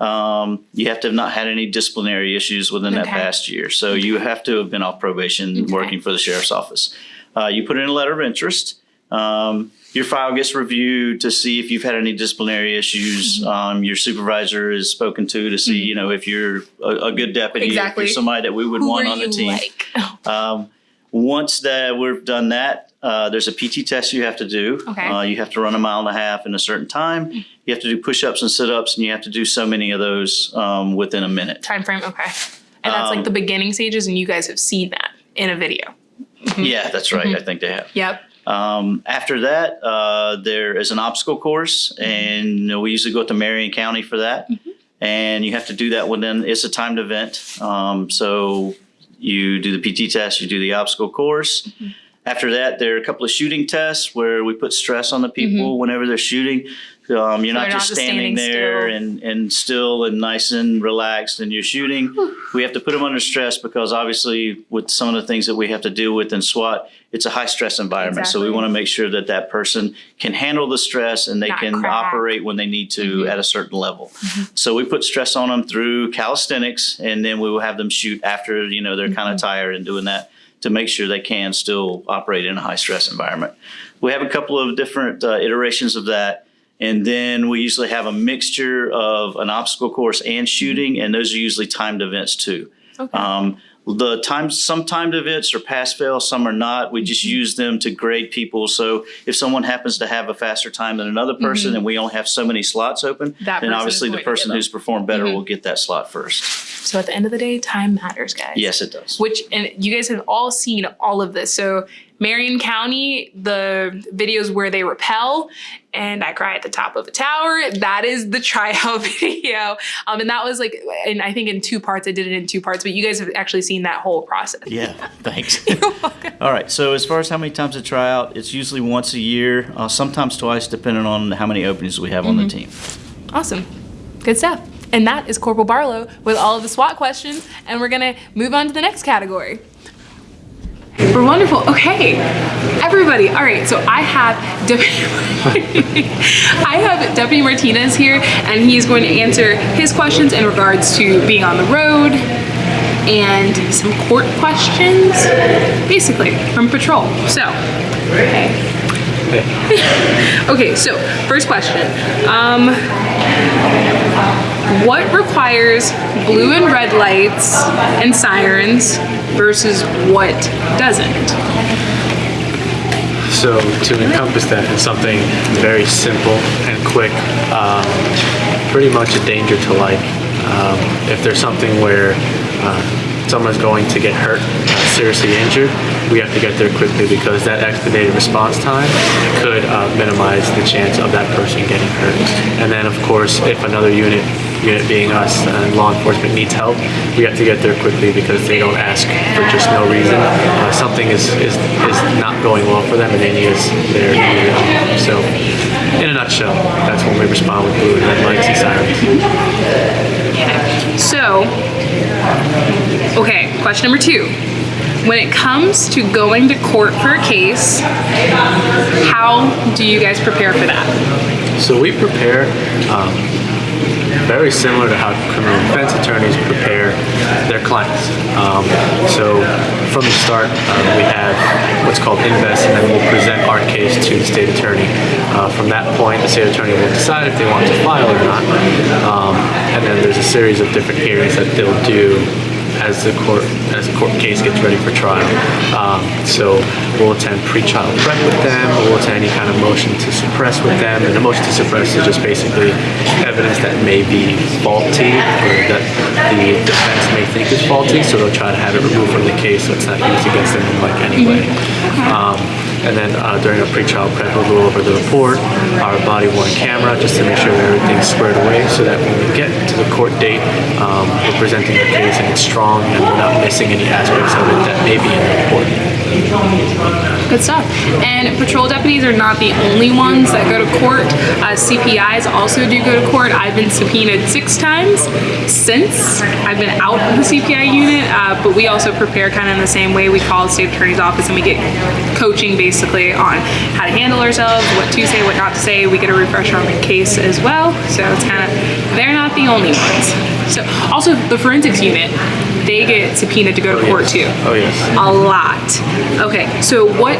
[SPEAKER 7] Um, you have to have not had any disciplinary issues within that past year. So you have to have been off probation
[SPEAKER 1] Okay.
[SPEAKER 7] working for the sheriff's office. Uh, you put in a letter of interest. Um, your file gets reviewed to see if you've had any disciplinary issues.
[SPEAKER 1] Mm-hmm.
[SPEAKER 7] Um, your supervisor is spoken to to see, you know, if you're a, a good deputy, if
[SPEAKER 1] Exactly.
[SPEAKER 7] you're somebody that we would
[SPEAKER 1] Who
[SPEAKER 7] want
[SPEAKER 1] are
[SPEAKER 7] on the
[SPEAKER 1] you
[SPEAKER 7] team.
[SPEAKER 1] like?
[SPEAKER 7] Um, once that we've done that, uh, there's a PT test you have to do.
[SPEAKER 1] Okay. Mm.
[SPEAKER 7] Uh, you have to run a mile and a half in a certain time. You have to do push-ups and sit-ups, and you have to do so many of those um, within a minute.
[SPEAKER 1] Time frame, okay. And that's
[SPEAKER 7] Um,
[SPEAKER 1] like the beginning stages, and you guys have seen that in a video.
[SPEAKER 7] Yeah, that's right.
[SPEAKER 1] Mm-hmm.
[SPEAKER 7] I think they have.
[SPEAKER 1] Yep.
[SPEAKER 7] Um, after that, uh, there is an obstacle course,
[SPEAKER 1] Mm-hmm.
[SPEAKER 7] and you know, we usually go to Marion County for that. And you have to do that within, it's a timed event. Um, so you do the PT test, you do the obstacle course.
[SPEAKER 1] Mm-hmm.
[SPEAKER 7] After that, there are a couple of shooting tests where we put stress on the people whenever they're shooting. Um, you're not
[SPEAKER 1] Mm-hmm.
[SPEAKER 7] just
[SPEAKER 1] not
[SPEAKER 7] standing,
[SPEAKER 1] standing
[SPEAKER 7] there
[SPEAKER 1] still.
[SPEAKER 7] and, and still and nice and relaxed and you're shooting. We have to put them under stress because obviously with some of the things that we have to deal with in SWAT, it's a high stress environment. So we want to make sure that that person can handle the stress and they
[SPEAKER 1] Not
[SPEAKER 7] can
[SPEAKER 1] crack.
[SPEAKER 7] operate when they need to
[SPEAKER 1] Mm-hmm.
[SPEAKER 7] at a certain level. So we put stress on them through calisthenics and then we will have them shoot after, you know, they're kind
[SPEAKER 1] Mm-hmm.
[SPEAKER 7] of tired and doing that to make sure they can still operate in a high stress environment. We have a couple of different uh, iterations of that. And then we usually have a mixture of an obstacle course and shooting, and those are usually timed events too.
[SPEAKER 1] Okay.
[SPEAKER 7] Um, the times, some timed events are pass fail, some are not. We just use them to grade people. So if someone happens to have a faster time than another person, and we only have so many slots open,
[SPEAKER 1] That
[SPEAKER 7] then obviously the person who's performed better will get that slot first.
[SPEAKER 1] So at the end of the day, time matters, guys.
[SPEAKER 7] Yes, it does.
[SPEAKER 1] Which and you guys have all seen all of this. So Marion County, the videos where they rappel and I cry at the top of a tower. That is the tryout video. Um, and that was like, and I think in two parts. I did it in two parts, but you guys have actually seen that whole process.
[SPEAKER 7] Yeah, thanks. All right, so as far as how many times to try out, it's usually once a year, uh, sometimes twice, depending on how many openings we have on the team.
[SPEAKER 1] Awesome. Good stuff. And that is Corporal Barlow with all of the SWAT questions. And we're gonna move on to the next category. We're wonderful. Okay, everybody. All right, so I have I have Deputy Martinez here, and he's going to answer his questions in regards to being on the road and some court questions, basically from patrol. So, okay. okay, so first question. Um, what requires blue and red lights and sirens versus what doesn't?
[SPEAKER 8] So to encompass that in something very simple and quick, um, pretty much a danger to life. Um, if there's something where uh, someone's going to get hurt, seriously injured, we have to get there quickly because that expedited response time could uh, minimize the chance of that person getting hurt. And then of course, if another unit unit being us and law enforcement needs help, we have to get there quickly because they don't ask for just no reason. Uh, something is, is, is not going well for them and they need us there. So, in a nutshell, that's when we respond with blue and red lights and sirens.
[SPEAKER 1] So, okay, question number two. When it comes to going to court for a case, how do you guys prepare for that?
[SPEAKER 8] So we prepare um, very similar to how criminal defense attorneys prepare their clients. Um, so from the start, uh, we have what's called invest, and then we'll present our case to the state attorney. Uh, from that point, the state attorney will decide if they want to file or not. Um, and then there's a series of different hearings that they'll do as the court as the court case gets ready for trial. Um, so we'll attend pre-trial prep with them. We'll attend any kind of motion to suppress with them. And the motion to suppress is just basically evidence that may be faulty or that the defense may think is faulty. So they'll try to have it removed from the case so it's not used against them in like any way. Um, and then uh, during our pre-trial prep, we'll go over the report, our body-worn camera, just to make sure everything's squared away, so that when we get to the court date, um, we're presenting the case and it's strong, and we're not missing any aspects of it that may be in the report.
[SPEAKER 1] Good stuff. And patrol deputies are not the only ones that go to court. Uh, CPIs also do go to court. I've been subpoenaed six times since I've been out of the CPI unit, uh, but we also prepare kind of in the same way. We call the state attorney's office and we get coaching basically on how to handle ourselves, what to say, what not to say. We get a refresher on the case as well. So it's kind of, they're not the only ones. So also the forensics unit, they get subpoenaed to go to court too.
[SPEAKER 8] Oh yes.
[SPEAKER 1] A lot. Okay, so what,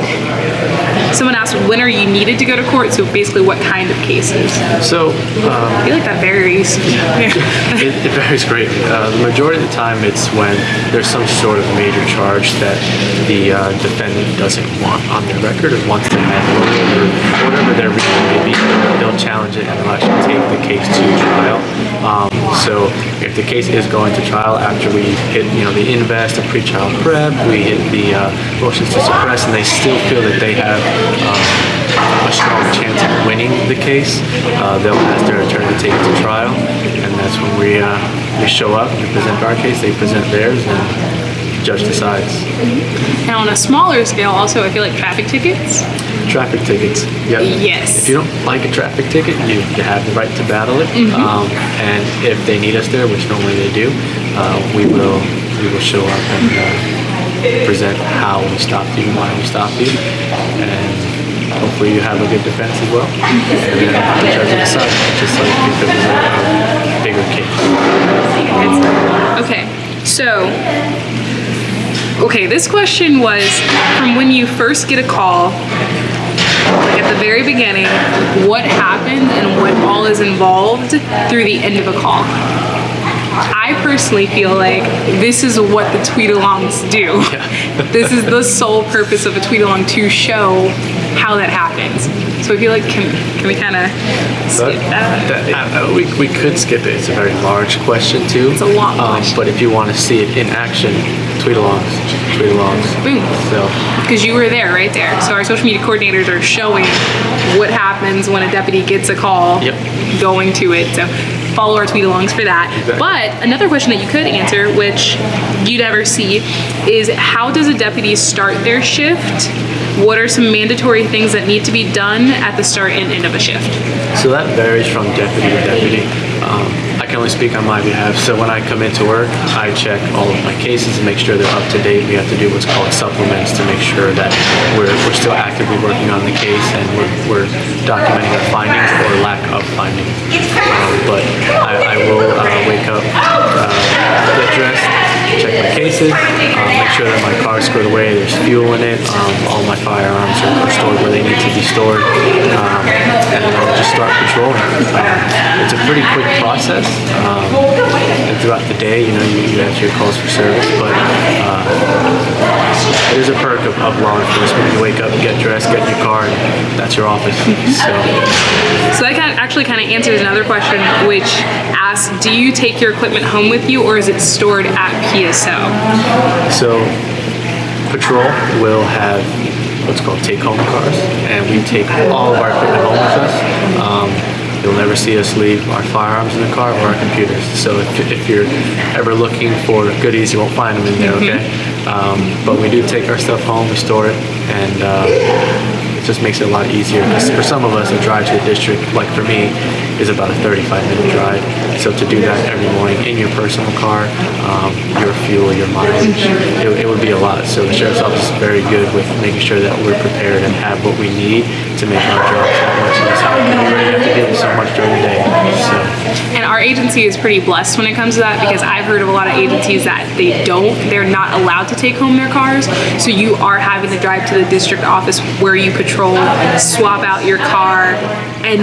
[SPEAKER 1] someone asked, when are you needed to go to court? So basically what kind of cases?
[SPEAKER 8] So um,
[SPEAKER 1] I feel like that varies.
[SPEAKER 8] it, it varies greatly. Uh, the majority of the time, it's when there's some sort of major charge that the uh, defendant doesn't want on their record or wants to handle or whatever their reason may be. They'll challenge it and they'll actually take the case to trial. Um, so if the case is going to trial after we hit, you know, the invest, the pre-trial prep, we hit the uh, motions to suppress, and they still feel that they have um, a strong chance of winning the case, uh, they'll ask their attorney to take it to trial, and that's when we uh, we show up, we present our case, they present theirs, and judge decides.
[SPEAKER 1] Now on a smaller scale also, I feel like traffic tickets.
[SPEAKER 8] Traffic tickets. Yep.
[SPEAKER 1] Yes.
[SPEAKER 8] If you don't like a traffic ticket, you, you have the right to battle it. Um, and if they need us there, which normally they do, uh, we will we will show up and uh, present how we stopped you and why we stopped you, and hopefully you have a good defense as well. And then the judge will decide, just like if it was a bigger case.
[SPEAKER 1] Okay, so, okay, this question was from when you first get a call, like at the very beginning, what happened and what all is involved through the end of a call. I personally feel like this is what the tweet alongs do. this is the sole purpose of a tweet along to show how that happens. So I feel like can can we kind of skip that?
[SPEAKER 8] That- uh, we, we could skip it. It's a very large question too.
[SPEAKER 1] It's a long
[SPEAKER 8] um,
[SPEAKER 1] question.
[SPEAKER 8] But if you want to see it in action, tweet alongs, tweet alongs.
[SPEAKER 1] Boom.
[SPEAKER 8] So
[SPEAKER 1] because you were there right there. So our social media coordinators are showing what happens when a deputy gets a call
[SPEAKER 8] Yep.
[SPEAKER 1] going to it. So follow our tweet alongs for that.
[SPEAKER 8] Exactly.
[SPEAKER 1] But another question that you could answer, which you never see, is how does a deputy start their shift what are some mandatory things that need to be done at the start and end of a shift?
[SPEAKER 8] So that varies from deputy to deputy. Um, I can only speak on my behalf. So when I come into work, I check all of my cases and make sure they're up to date. We have to do what's called supplements to make sure that we're, we're still actively working on the case and we're, we're documenting our findings or lack of findings. Um, but I, I will uh, cases, uh, make sure that my car's squared away, there's fuel in it, um, all my firearms are, are stored where they need to be stored, um, and I'll just start patrolling. Um, it's a pretty quick process, um, and throughout the day, you know, you, you answer your calls for service, but uh, it is a perk of, of law enforcement. You wake up, get dressed, get in your car, and that's your office. So.
[SPEAKER 1] So that kind of actually kind of answers another question, which asks, do you take your equipment home with you or is it stored at PSO?
[SPEAKER 8] So, patrol will have what's called take-home cars, and we take all of our equipment home with us. Um, you'll never see us leave our firearms in the car or our computers. So if, if you're ever looking for goodies, you won't find them in there, okay? Um, but we do take our stuff home, we store it, and uh, it just makes it a lot easier. for some of us, a drive to the district, like for me, is about a 35 minute drive. So to do that every morning in your personal car, um, your fuel, your mileage, it, it would be a lot. So the sheriff's office is very good with making sure that we're prepared and have what we need to make our jobs that much easier. We already have to deal with so much during the day. So
[SPEAKER 1] And our agency is pretty blessed when it comes to that because I've heard of a lot of agencies that they don't, they're not allowed to take home their cars. So you are having to drive to the district office where you patrol, swap out your car, and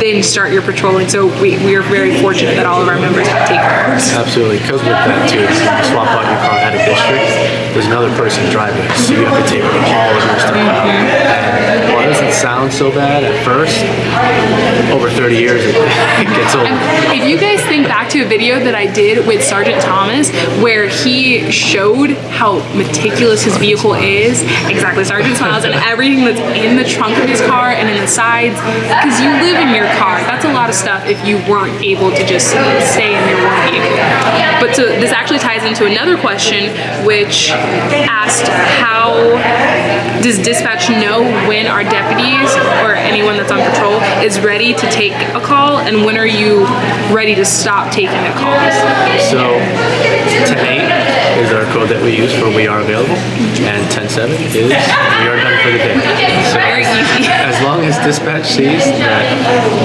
[SPEAKER 1] then start your patrolling. So we, we are very fortunate that all of our members have take cars.
[SPEAKER 8] absolutely, because with that too, swap out your car at a district, there's another person driving so you have to take all of your stuff out. And uh, mm-hmm. while it doesn't sound so bad at first, over 30 years it, it gets old.
[SPEAKER 1] If you guys think back to a video that I did with Sergeant Thomas where he showed how meticulous his vehicle is, exactly, Sergeant Smiles, and everything that's in the trunk of his car and in the sides, because you live in your car. That's a lot of stuff if you weren't able to just stay in your one vehicle. But so this actually ties into another question, which asked how does dispatch know when our deputies or anyone that's on patrol is ready to take a call and when are you ready to stop taking the calls?
[SPEAKER 8] So 10.8 is our code that we use for we are available, and 10.7 is we are done for the day. So as long as dispatch sees that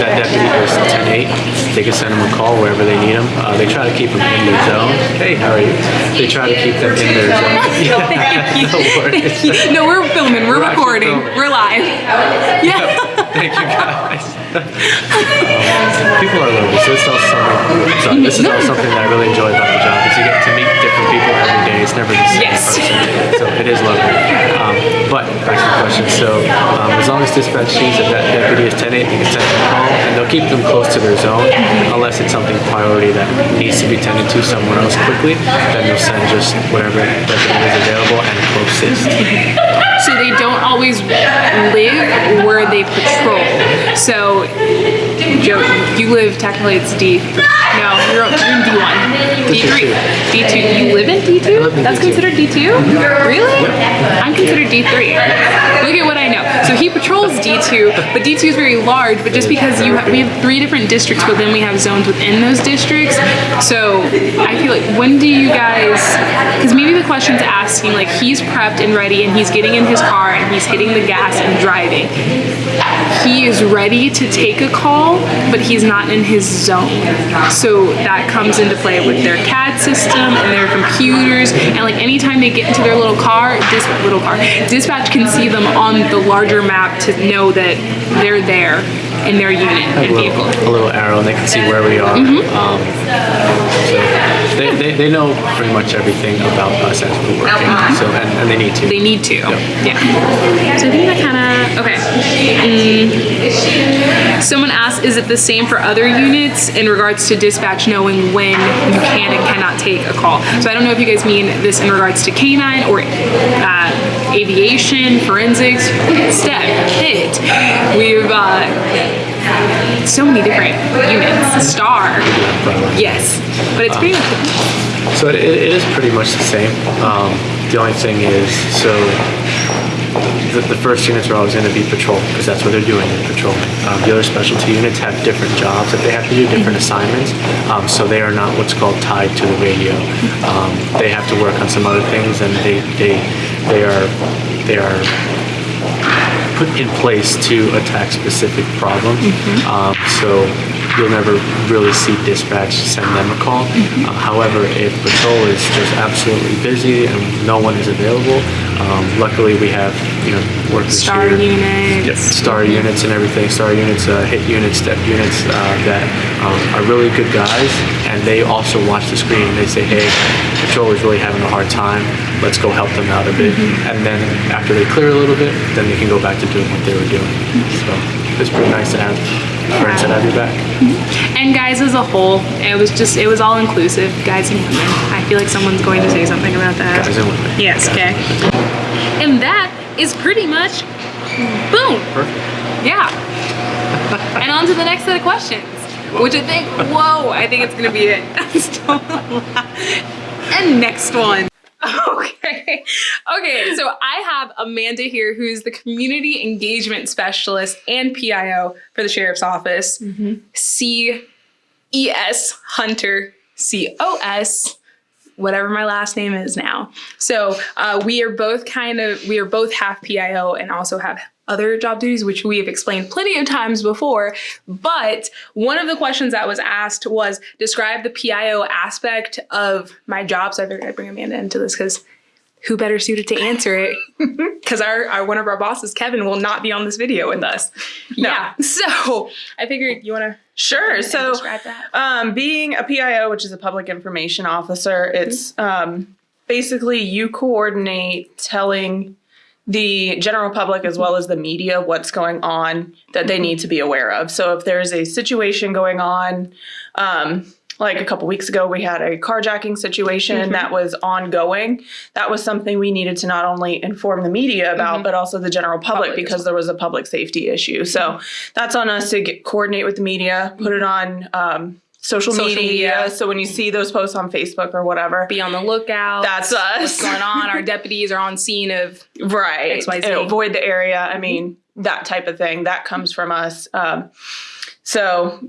[SPEAKER 8] that deputy is 10.8, they can send them a call wherever they need them. Uh, they try to keep them in their zone. Hey, how are you? They try to keep them in their zone.
[SPEAKER 1] Thank you.
[SPEAKER 8] no worries.
[SPEAKER 1] Thank you. No, we're filming. We're,
[SPEAKER 8] We're
[SPEAKER 1] recording.
[SPEAKER 8] filming.
[SPEAKER 1] We're live. Yeah.
[SPEAKER 8] Thank you guys. Um, people are lovely, so it's also something. This is also something that I really enjoy about the job. Is you get to meet different people every day. It's never the same
[SPEAKER 1] Yes.
[SPEAKER 8] person, so it is lovely. Um, but back to the question. So um, as long as dispatch sees that that deputy is 10-8, they can send them call, and they'll keep them close to their zone, unless it's something priority that needs to be tended to somewhere else quickly. Then they'll send just whatever deputy is available and closest.
[SPEAKER 1] So they don't always live where they patrol. So, Joe, you live technically it's D. No, you're, you're in D1. D3. D2. You live in D2? That's considered D2? Really? I'm considered D3. Look at what I know. So he patrols D2, but D2 is very large. But just because you have, we have three different districts, but then we have zones within those districts. So I feel like when do you guys? Because maybe the question's asking like he's prepped and ready, and he's getting in his car and he's hitting the gas and driving. He is ready to take a call, but he's not in his zone. So that comes into play with their CAD system and their computers, and like anytime they get into their little car, dis- little car, dispatch can see them on the larger map to know that they're there in their unit and
[SPEAKER 8] a
[SPEAKER 1] vehicle.
[SPEAKER 8] little, a little arrow and they can see where we are. Um, so they, they, they know pretty much everything about us as we're working. So and, and they need to.
[SPEAKER 1] They need to. Yeah. So I think that kind of okay. Mm. Someone asked, is it the same for other units in regards to dispatch knowing when you can and cannot take a call? So I don't know if you guys mean this in regards to canine or uh, aviation, forensics, STEP, HIT. We've uh, so many different units. Star. Yes, but it's pretty much.
[SPEAKER 8] So it, it is pretty much the same. Um, the only thing is, so the, the first units are always going to be patrol because that's what they're doing in patrolling. Um, the other specialty units have different jobs that they have to do, different assignments, um, so they are not what's called tied to the radio. Um, they have to work on some other things, and they they they are they are put in place to attack specific problems. Um, so you'll never really see dispatch send them a call. Uh, however, if patrol is just absolutely busy and no one is available, um, luckily we have you know workers
[SPEAKER 1] Star
[SPEAKER 8] here.
[SPEAKER 1] units.
[SPEAKER 8] Yep, star units and everything. Star units, uh, hit units, step units uh, that um, are really good guys, and they also watch the screen. They say, "Hey, patrol is really having a hard time. Let's go help them out a bit." And then after they clear a little bit, then they can go back to doing what they were doing. So it's pretty nice to have friends that have your back. Mm-hmm.
[SPEAKER 1] And guys as a whole, it was just it was all inclusive, guys and women. I feel like someone's going to say something about that.
[SPEAKER 8] Guys and women.
[SPEAKER 1] Yes,
[SPEAKER 8] Guys
[SPEAKER 1] okay.
[SPEAKER 8] and.
[SPEAKER 1] And that is pretty much boom.
[SPEAKER 8] Perfect.
[SPEAKER 1] Yeah. and on to the next set of questions, which I think, whoa, I think it's gonna be it. and next one. Okay. Okay, so I have Amanda here, who's the community engagement specialist and PIO for the sheriff's office. C E S Hunter C O S whatever my last name is now. So uh, we are both kind of we are both half PIO and also have other job duties, which we have explained plenty of times before. But one of the questions that was asked was describe the PIO aspect of my job. So I figured I'd bring Amanda into this because who better suited to answer it? Because our, our one of our bosses, Kevin, will not be on this video with us. Yeah. So I figured you want to
[SPEAKER 9] Sure. So, um, being a PIO, which is a public information officer, it's um, basically you coordinate telling the general public as well as the media what's going on that they need to be aware of. So, if there's a situation going on, um, like a couple weeks ago, we had a carjacking situation that was ongoing. That was something we needed to not only inform the media about, but also the general public,
[SPEAKER 1] Public
[SPEAKER 9] because there was a public safety issue. So that's on us to get, coordinate with the media, put it on um, social,
[SPEAKER 1] Social
[SPEAKER 9] media.
[SPEAKER 1] media.
[SPEAKER 9] So when you see those posts on Facebook or whatever,
[SPEAKER 1] Be on the lookout.
[SPEAKER 9] that's us.
[SPEAKER 1] What's going on? Our deputies are on scene of
[SPEAKER 9] right
[SPEAKER 1] XYZ.
[SPEAKER 9] and avoid the area i mean that type of thing that comes from us um, so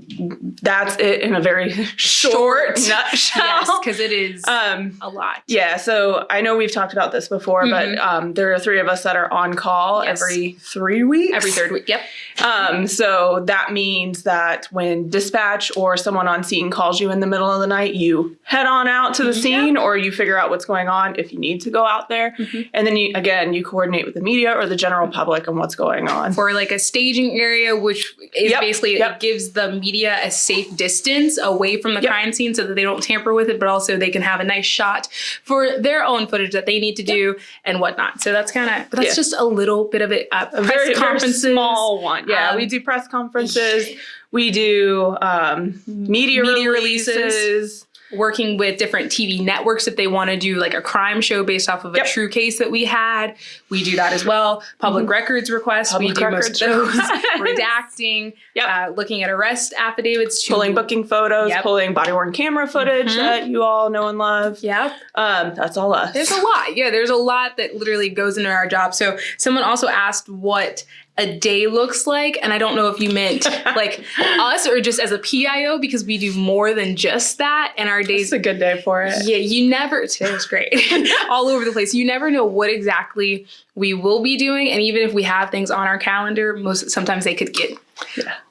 [SPEAKER 9] that's it in a very short, nutshell
[SPEAKER 1] yes, because it is
[SPEAKER 9] um,
[SPEAKER 1] a lot.
[SPEAKER 9] yeah so i know we've talked about this before but um, there are three of us that are on call
[SPEAKER 1] Yes.
[SPEAKER 9] every three weeks
[SPEAKER 1] Every third week. Yep.
[SPEAKER 9] um, so that means that when dispatch or someone on scene calls you in the middle of the night, you head on out to the scene or you figure out what's going on if you need to go out there. And then you, again, you coordinate with the media or the general public on what's going on.
[SPEAKER 1] For like a staging area, which is
[SPEAKER 9] Yep,
[SPEAKER 1] basically
[SPEAKER 9] yep.
[SPEAKER 1] Gives the media a safe distance away from the
[SPEAKER 9] Yep.
[SPEAKER 1] crime scene so that they don't tamper with it, but also they can have a nice shot for their own footage that they need to do and whatnot. So that's kind of, that's
[SPEAKER 9] Yeah.
[SPEAKER 1] just a little bit of it. Uh,
[SPEAKER 9] a
[SPEAKER 1] press
[SPEAKER 9] very, very
[SPEAKER 1] conferences.
[SPEAKER 9] small one. Yeah,
[SPEAKER 1] Um,
[SPEAKER 9] we do press conferences. We do um, media,
[SPEAKER 1] Media
[SPEAKER 9] releases.
[SPEAKER 1] releases. Working with different TV networks if they want to do like a crime show based off of a
[SPEAKER 9] Yep.
[SPEAKER 1] true case that we had. We do that as well. Public records requests, we
[SPEAKER 9] Public
[SPEAKER 1] do
[SPEAKER 9] records
[SPEAKER 1] most of those. Redacting,
[SPEAKER 9] Yep.
[SPEAKER 1] uh, looking at arrest affidavits, to-
[SPEAKER 9] Pulling booking photos,
[SPEAKER 1] Yep.
[SPEAKER 9] pulling body worn camera footage
[SPEAKER 1] Mhm.
[SPEAKER 9] that you all know and love.
[SPEAKER 1] Yep.
[SPEAKER 9] Um, that's all us.
[SPEAKER 1] There's a lot. Yeah, there's a lot that literally goes into our job. So someone also asked what a day looks like, and I don't know if you meant like us or just as a PIO because we do more than just that, and our days
[SPEAKER 9] it's a good day for it.
[SPEAKER 1] Yeah, you never, today was great. All over the place. You never know what exactly we will be doing. And even if we have things on our calendar, most sometimes they could get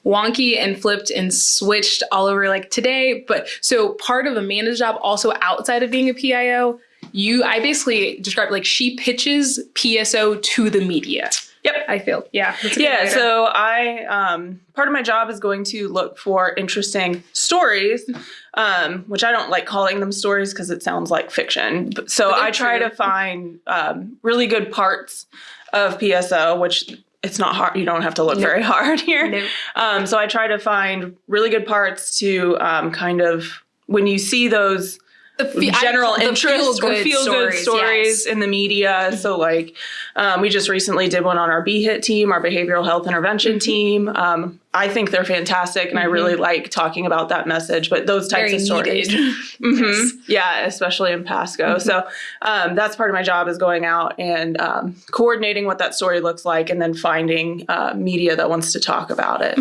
[SPEAKER 1] wonky and flipped and switched all over like today. But so part of Amanda's job also outside of being a PIO, you I basically described like she pitches PSO to the media.
[SPEAKER 9] Yep.
[SPEAKER 1] I feel. Yeah.
[SPEAKER 9] Yeah, so I um, part of my job is going to look for interesting stories, um, which I don't like calling them stories because it sounds like fiction. So I try
[SPEAKER 1] true.
[SPEAKER 9] to find um, really good parts of PSO, which it's not hard. You don't have to look very hard here.
[SPEAKER 1] Nope.
[SPEAKER 9] Um, so I try to find really good parts to um, kind of when you see those
[SPEAKER 1] The fe-
[SPEAKER 9] general
[SPEAKER 1] call- the
[SPEAKER 9] interest or
[SPEAKER 1] feel-good
[SPEAKER 9] feel good
[SPEAKER 1] stories,
[SPEAKER 9] stories
[SPEAKER 1] yes.
[SPEAKER 9] in the media. So like um, we just recently did one on our BHIT team, our behavioral health intervention
[SPEAKER 1] Mm-hmm.
[SPEAKER 9] team. Um, I think they're fantastic, and I really like talking about that message. But those types
[SPEAKER 1] Very
[SPEAKER 9] of stories,
[SPEAKER 1] needed.
[SPEAKER 9] Mhm. yeah, especially in Pasco. So um, that's part of my job is going out and um, coordinating what that story looks like, and then finding uh, media that wants to talk about it.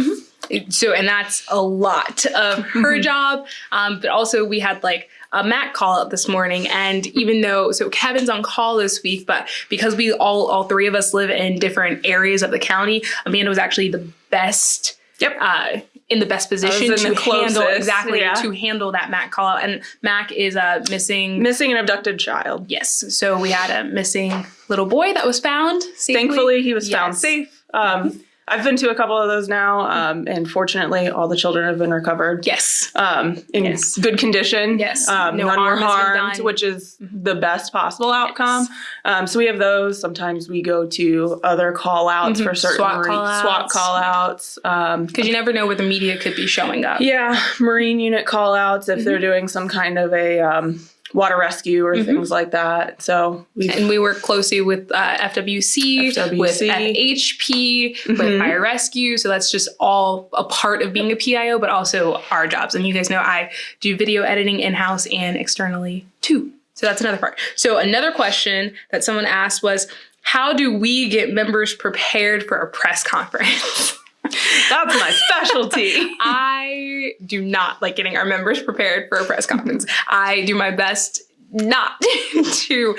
[SPEAKER 1] so and that's a lot of her job um, but also we had like a mac call out this morning and even though so kevin's on call this week but because we all all three of us live in different areas of the county amanda was actually the best
[SPEAKER 9] Yep.
[SPEAKER 1] uh, in the best position to
[SPEAKER 9] the
[SPEAKER 1] handle exactly
[SPEAKER 9] yeah.
[SPEAKER 1] to handle that mac call out and mac is uh, missing
[SPEAKER 9] Missing an abducted child.
[SPEAKER 1] yes so we had a missing little boy that was found safely.
[SPEAKER 9] Thankfully, he was found safe. Um, I've been to a couple of those now, um, and fortunately, all the children have been recovered.
[SPEAKER 1] yes
[SPEAKER 9] Um, in
[SPEAKER 1] Yes.
[SPEAKER 9] good condition.
[SPEAKER 1] Yes.
[SPEAKER 9] Um,
[SPEAKER 1] No
[SPEAKER 9] none
[SPEAKER 1] harm
[SPEAKER 9] were harmed, which is the best possible outcome.
[SPEAKER 1] Yes.
[SPEAKER 9] Um, so we have those. Sometimes we go to other call outs for certain
[SPEAKER 1] SWAT
[SPEAKER 9] marine-
[SPEAKER 1] call-outs.
[SPEAKER 9] SWAT call outs. Um,
[SPEAKER 1] because you never know where the media could be showing up
[SPEAKER 9] yeah, Marine unit call outs if
[SPEAKER 1] Mm-hmm.
[SPEAKER 9] they're doing some kind of a um, water rescue or things like that. So we
[SPEAKER 1] and we work closely with uh, FWC, with
[SPEAKER 9] FWC.
[SPEAKER 1] FHP, with
[SPEAKER 9] Mhm.
[SPEAKER 1] fire rescue. So that's just all a part of being a PIO, but also our jobs. And you guys know I do video editing in house and externally too. So that's another part. So another question that someone asked was, how do we get members prepared for a press conference?
[SPEAKER 9] that's my specialty.
[SPEAKER 1] I do not like getting our members prepared for a press conference. I do my best not to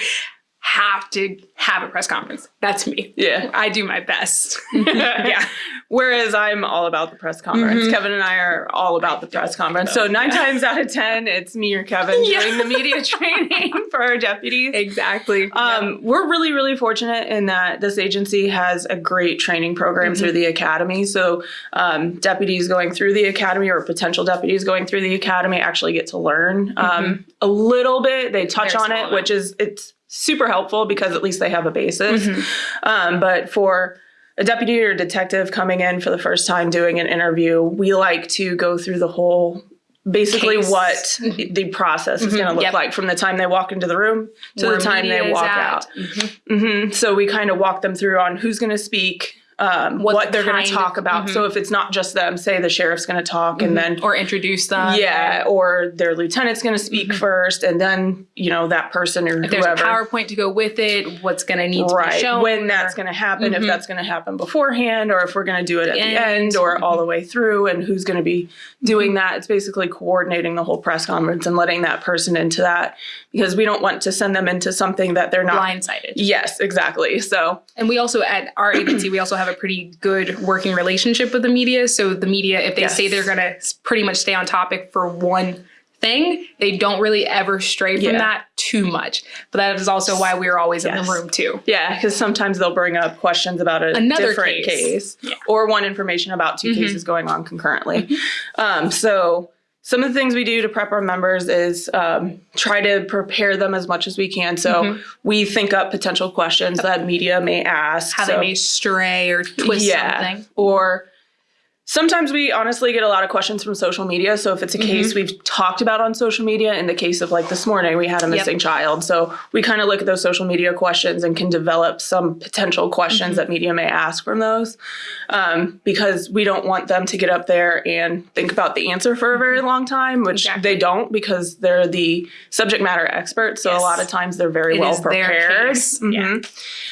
[SPEAKER 1] have to have a press conference. That's me.
[SPEAKER 9] Yeah.
[SPEAKER 1] I do my best.
[SPEAKER 9] yeah. Whereas I'm all about the press conference.
[SPEAKER 1] Mm-hmm.
[SPEAKER 9] Kevin and I are all about the press conference. So nine times out of ten, it's me or Kevin
[SPEAKER 1] Yeah.
[SPEAKER 9] doing the media training for our deputies.
[SPEAKER 1] exactly.
[SPEAKER 9] Um, We're really, really fortunate in that this agency has a great training program
[SPEAKER 1] Mm-hmm.
[SPEAKER 9] through the academy. So um, deputies going through the academy or potential deputies going through the academy actually get to learn um, a little bit. They touch
[SPEAKER 1] Mm-hmm. Very
[SPEAKER 9] on it, which is it's super helpful because at least they have a basis.
[SPEAKER 1] Mm-hmm.
[SPEAKER 9] Um, but for a deputy or detective coming in for the first time doing an interview, we like to go through the whole basically
[SPEAKER 1] Case.
[SPEAKER 9] what the process is going to look
[SPEAKER 1] Yep.
[SPEAKER 9] like from the time they walk into the room to
[SPEAKER 1] Where
[SPEAKER 9] the time they walk out. hmm So we kind of walk them through on who's going to speak, um,
[SPEAKER 1] What
[SPEAKER 9] what,
[SPEAKER 1] the
[SPEAKER 9] they're going to talk about. So mm-hmm. if it's not just them, say the sheriff's going to talk and mm-hmm. then
[SPEAKER 1] or introduce them.
[SPEAKER 9] yeah, or their lieutenant's going to speak mm-hmm. first, and then you know that person or
[SPEAKER 1] If there's a PowerPoint to go with it, what's going to need to be
[SPEAKER 9] right
[SPEAKER 1] shown.
[SPEAKER 9] when that's going to happen if that's going to happen beforehand or if we're going to do it at the
[SPEAKER 1] end.
[SPEAKER 9] end or all the way through and who's going to be doing that it's basically coordinating the whole press conference and letting that person into that because we don't want to send them into something that they're not
[SPEAKER 1] blindsided.
[SPEAKER 9] yes exactly so
[SPEAKER 1] And we also at our agency, we also have a pretty good working relationship with the media. So the media, if they
[SPEAKER 9] Yes.
[SPEAKER 1] say they're gonna pretty much stay on topic for one thing, they don't really ever stray from
[SPEAKER 9] Yeah.
[SPEAKER 1] that too much. But that is also why we're always in the room too.
[SPEAKER 9] yeah because sometimes they'll bring up questions about a
[SPEAKER 1] Another
[SPEAKER 9] different
[SPEAKER 1] case.
[SPEAKER 9] case,
[SPEAKER 1] Yeah.
[SPEAKER 9] or one information about 2 cases going on concurrently um, so some of the things we do to prep our members is um, try to prepare them as much as we can. So we think up potential questions that media may ask
[SPEAKER 1] How
[SPEAKER 9] so-
[SPEAKER 1] they may stray or twist something.
[SPEAKER 9] or sometimes we honestly get a lot of questions from social media. So if it's a case
[SPEAKER 1] Mm-hmm.
[SPEAKER 9] we've talked about on social media, in the case of like this morning, we had a missing child. So we kind of look at those social media questions and can develop some potential questions
[SPEAKER 1] Mm-hmm.
[SPEAKER 9] that media may ask from those. Um, because we don't want them to get up there and think about the answer for a very long time, which
[SPEAKER 1] Exactly.
[SPEAKER 9] they don't because they're the subject matter experts. So
[SPEAKER 1] Yes.
[SPEAKER 9] a lot of times they're very
[SPEAKER 1] It
[SPEAKER 9] well prepared.
[SPEAKER 1] case. Yeah.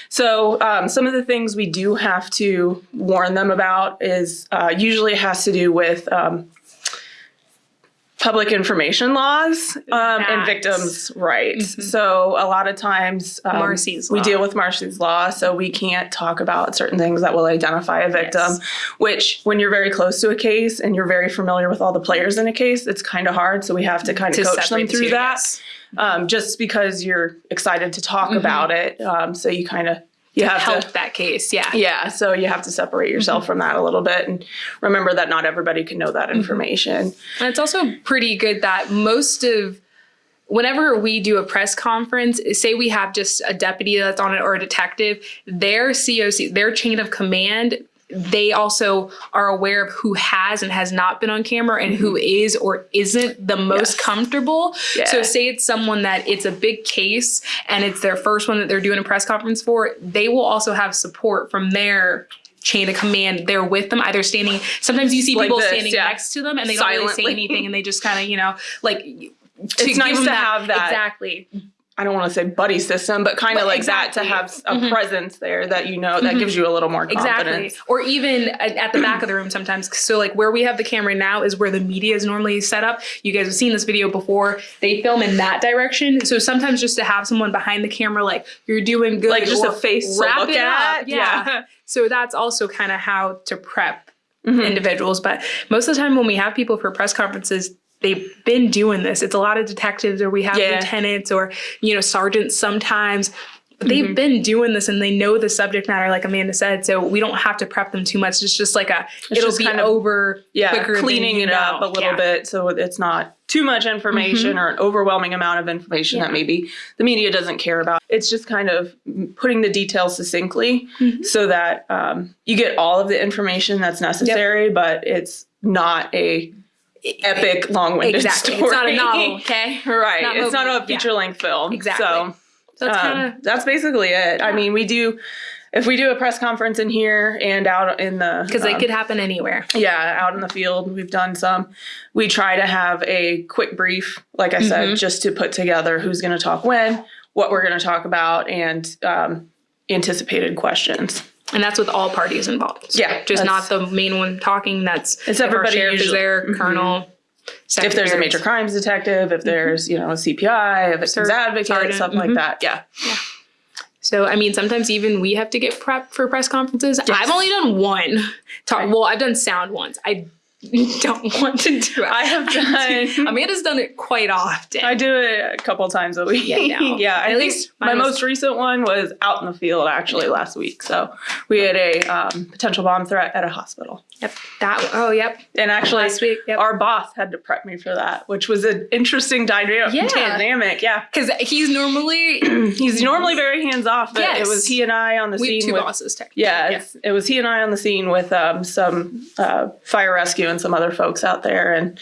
[SPEAKER 9] So um, some of the things we do have to warn them about is uh, usually has to do with um, public information laws um, and victims' rights. So a lot of times um,
[SPEAKER 1] Marsy's
[SPEAKER 9] we deal with Marsy's law, so we can't talk about certain things that will identify a victim.
[SPEAKER 1] Yes.
[SPEAKER 9] Which, when you're very close to a case and you're very familiar with all the players in a case, it's kind of hard. So we have to kind of coach them through that
[SPEAKER 1] yes.
[SPEAKER 9] um, just because you're excited to talk
[SPEAKER 1] Mm-hmm.
[SPEAKER 9] about it. Um, so you kind of you have
[SPEAKER 1] Help
[SPEAKER 9] to
[SPEAKER 1] that case. Yeah.
[SPEAKER 9] yeah. So you have to separate yourself mm-hmm. from that a little bit and remember that not everybody can know that mm-hmm. information.
[SPEAKER 1] And it's also pretty good that most of whenever we do a press conference, say we have just a deputy that's on it or a detective, their COC, their chain of command they also are aware of who has and has not been on camera and who mm-hmm. is or isn't the most
[SPEAKER 9] Yes.
[SPEAKER 1] comfortable.
[SPEAKER 9] Yeah.
[SPEAKER 1] So say it's someone that it's a big case and it's their first one that they're doing a press conference for, they will also have support from their chain of command there with them either standing sometimes you see
[SPEAKER 9] Like
[SPEAKER 1] people
[SPEAKER 9] this,
[SPEAKER 1] standing
[SPEAKER 9] yeah.
[SPEAKER 1] next to them and they don't really say anything and they just kind of you know like to
[SPEAKER 9] It's nice
[SPEAKER 1] them
[SPEAKER 9] to have that.
[SPEAKER 1] exactly
[SPEAKER 9] I don't want to say buddy system, but kind of like
[SPEAKER 1] exactly.
[SPEAKER 9] that to have a
[SPEAKER 1] Mhm.
[SPEAKER 9] presence there that you know that gives you a little more confidence. Exactly.
[SPEAKER 1] Or even at, the back of the room sometimes. So like where we have the camera now is where the media is normally set up. You guys have seen this video before. They film in that direction. So sometimes just to have someone behind the camera like you're doing good.
[SPEAKER 9] Like just a face to look at.
[SPEAKER 1] Yeah.
[SPEAKER 9] Yeah.
[SPEAKER 1] So that's also kind of how to prep
[SPEAKER 9] Mhm.
[SPEAKER 1] individuals. But most of the time when we have people for press conferences, they've been doing this. It's a lot of detectives or we have
[SPEAKER 9] Yeah.
[SPEAKER 1] lieutenants or, you know, sergeants sometimes. But they've
[SPEAKER 9] Mm-hmm.
[SPEAKER 1] been doing this and they know the subject matter, like Amanda said. So we don't have to prep them too much. It's just like a, it'll be
[SPEAKER 9] kind of-
[SPEAKER 1] over
[SPEAKER 9] Yeah,
[SPEAKER 1] quicker
[SPEAKER 9] cleaning it up a little
[SPEAKER 1] Yeah. Mm-hmm.
[SPEAKER 9] bit so it's not too much information or an overwhelming amount of information
[SPEAKER 1] Yeah.
[SPEAKER 9] that maybe the media doesn't care about. It's just kind of putting the details succinctly
[SPEAKER 1] Mm-hmm.
[SPEAKER 9] so that um, you get all of the information that's necessary, but it's not a epic, long-winded
[SPEAKER 1] Exactly.
[SPEAKER 9] story.
[SPEAKER 1] It's not a novel, okay?
[SPEAKER 9] right.
[SPEAKER 1] Not
[SPEAKER 9] it's not a feature-length film.
[SPEAKER 1] Exactly.
[SPEAKER 9] So
[SPEAKER 1] So it's
[SPEAKER 9] um,
[SPEAKER 1] kind of
[SPEAKER 9] that's basically it. I mean, we do if we do a press conference in here and out in the
[SPEAKER 1] because
[SPEAKER 9] um,
[SPEAKER 1] could happen anywhere.
[SPEAKER 9] yeah, out in the field, we've done some. We try to have a quick brief, like I
[SPEAKER 1] Mm-hmm.
[SPEAKER 9] said, just to put together who's going to talk when, what we're going to talk about, and um, anticipated questions.
[SPEAKER 1] And that's with all parties involved.
[SPEAKER 9] Yeah,
[SPEAKER 1] Just not the main one talking. That's
[SPEAKER 9] It's
[SPEAKER 1] if
[SPEAKER 9] everybody
[SPEAKER 1] sheriff is
[SPEAKER 9] usually-
[SPEAKER 1] there,
[SPEAKER 9] Mhm.
[SPEAKER 1] colonel.
[SPEAKER 9] If there's a major crimes detective, if there's you know a CPI, a victim's
[SPEAKER 1] Ser-
[SPEAKER 9] advocate,
[SPEAKER 1] sergeant,
[SPEAKER 9] something
[SPEAKER 1] mhm.
[SPEAKER 9] like that. Yeah, Yeah.
[SPEAKER 1] So I mean, sometimes even we have to get prepped for press conferences. I've only done one. Talk, well, I've done sound once. I don't want to do it.
[SPEAKER 9] I have done-
[SPEAKER 1] Amanda's done it quite often.
[SPEAKER 9] I do it a couple times a week.
[SPEAKER 1] Yeah, no.
[SPEAKER 9] yeah.
[SPEAKER 1] At least
[SPEAKER 9] my most recent one was out in the field actually last week. So we had a um, potential bomb threat at a hospital.
[SPEAKER 1] Yep. That. Oh, yep.
[SPEAKER 9] And actually,
[SPEAKER 1] Last week, yep.
[SPEAKER 9] our boss had to prep me for that, which was an interesting dyna-
[SPEAKER 1] Yeah.
[SPEAKER 9] dynamic. Yeah.
[SPEAKER 1] Because he's normally
[SPEAKER 9] He's normally very hands off, but
[SPEAKER 1] Yes.
[SPEAKER 9] it was he and I on the
[SPEAKER 1] we
[SPEAKER 9] scene.
[SPEAKER 1] two
[SPEAKER 9] with,
[SPEAKER 1] bosses. Technically.
[SPEAKER 9] Yeah, It's, it was he and I on the scene with um, some uh, fire rescue and some other folks out there. And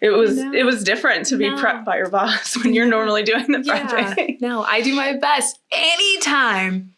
[SPEAKER 9] it was it was different to be
[SPEAKER 1] No.
[SPEAKER 9] prepped by your boss when you're normally doing the
[SPEAKER 1] Yeah.
[SPEAKER 9] prepping.
[SPEAKER 1] No, I do my best anytime.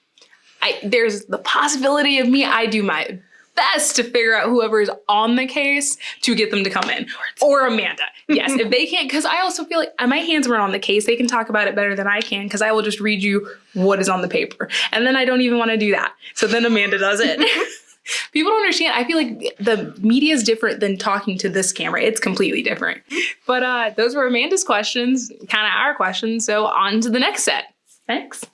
[SPEAKER 1] I there's the possibility of me. I do my best to figure out whoever is on the case to get them to come in, or Amanda. Yes, if they can't, because I also feel like my hands weren't on the case. They can talk about it better than I can because I will just read you what is on the paper, and then I don't even want to do that. So then Amanda does it. People don't understand. I feel like the media is different than talking to this camera. It's completely different. But uh, those were Amanda's questions, kind of our questions. So on to the next set. Thanks.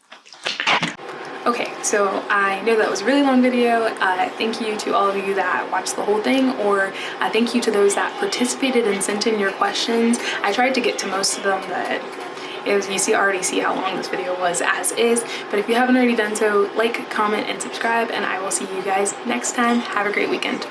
[SPEAKER 1] Okay, so I know that was a really long video. Uh, thank you to all of you that watched the whole thing, or uh, thank you to those that participated and sent in your questions. I tried to get to most of them, but was, you see already see how long this video was as is. But if you haven't already done so, like, comment, and subscribe, and I will see you guys next time. Have a great weekend.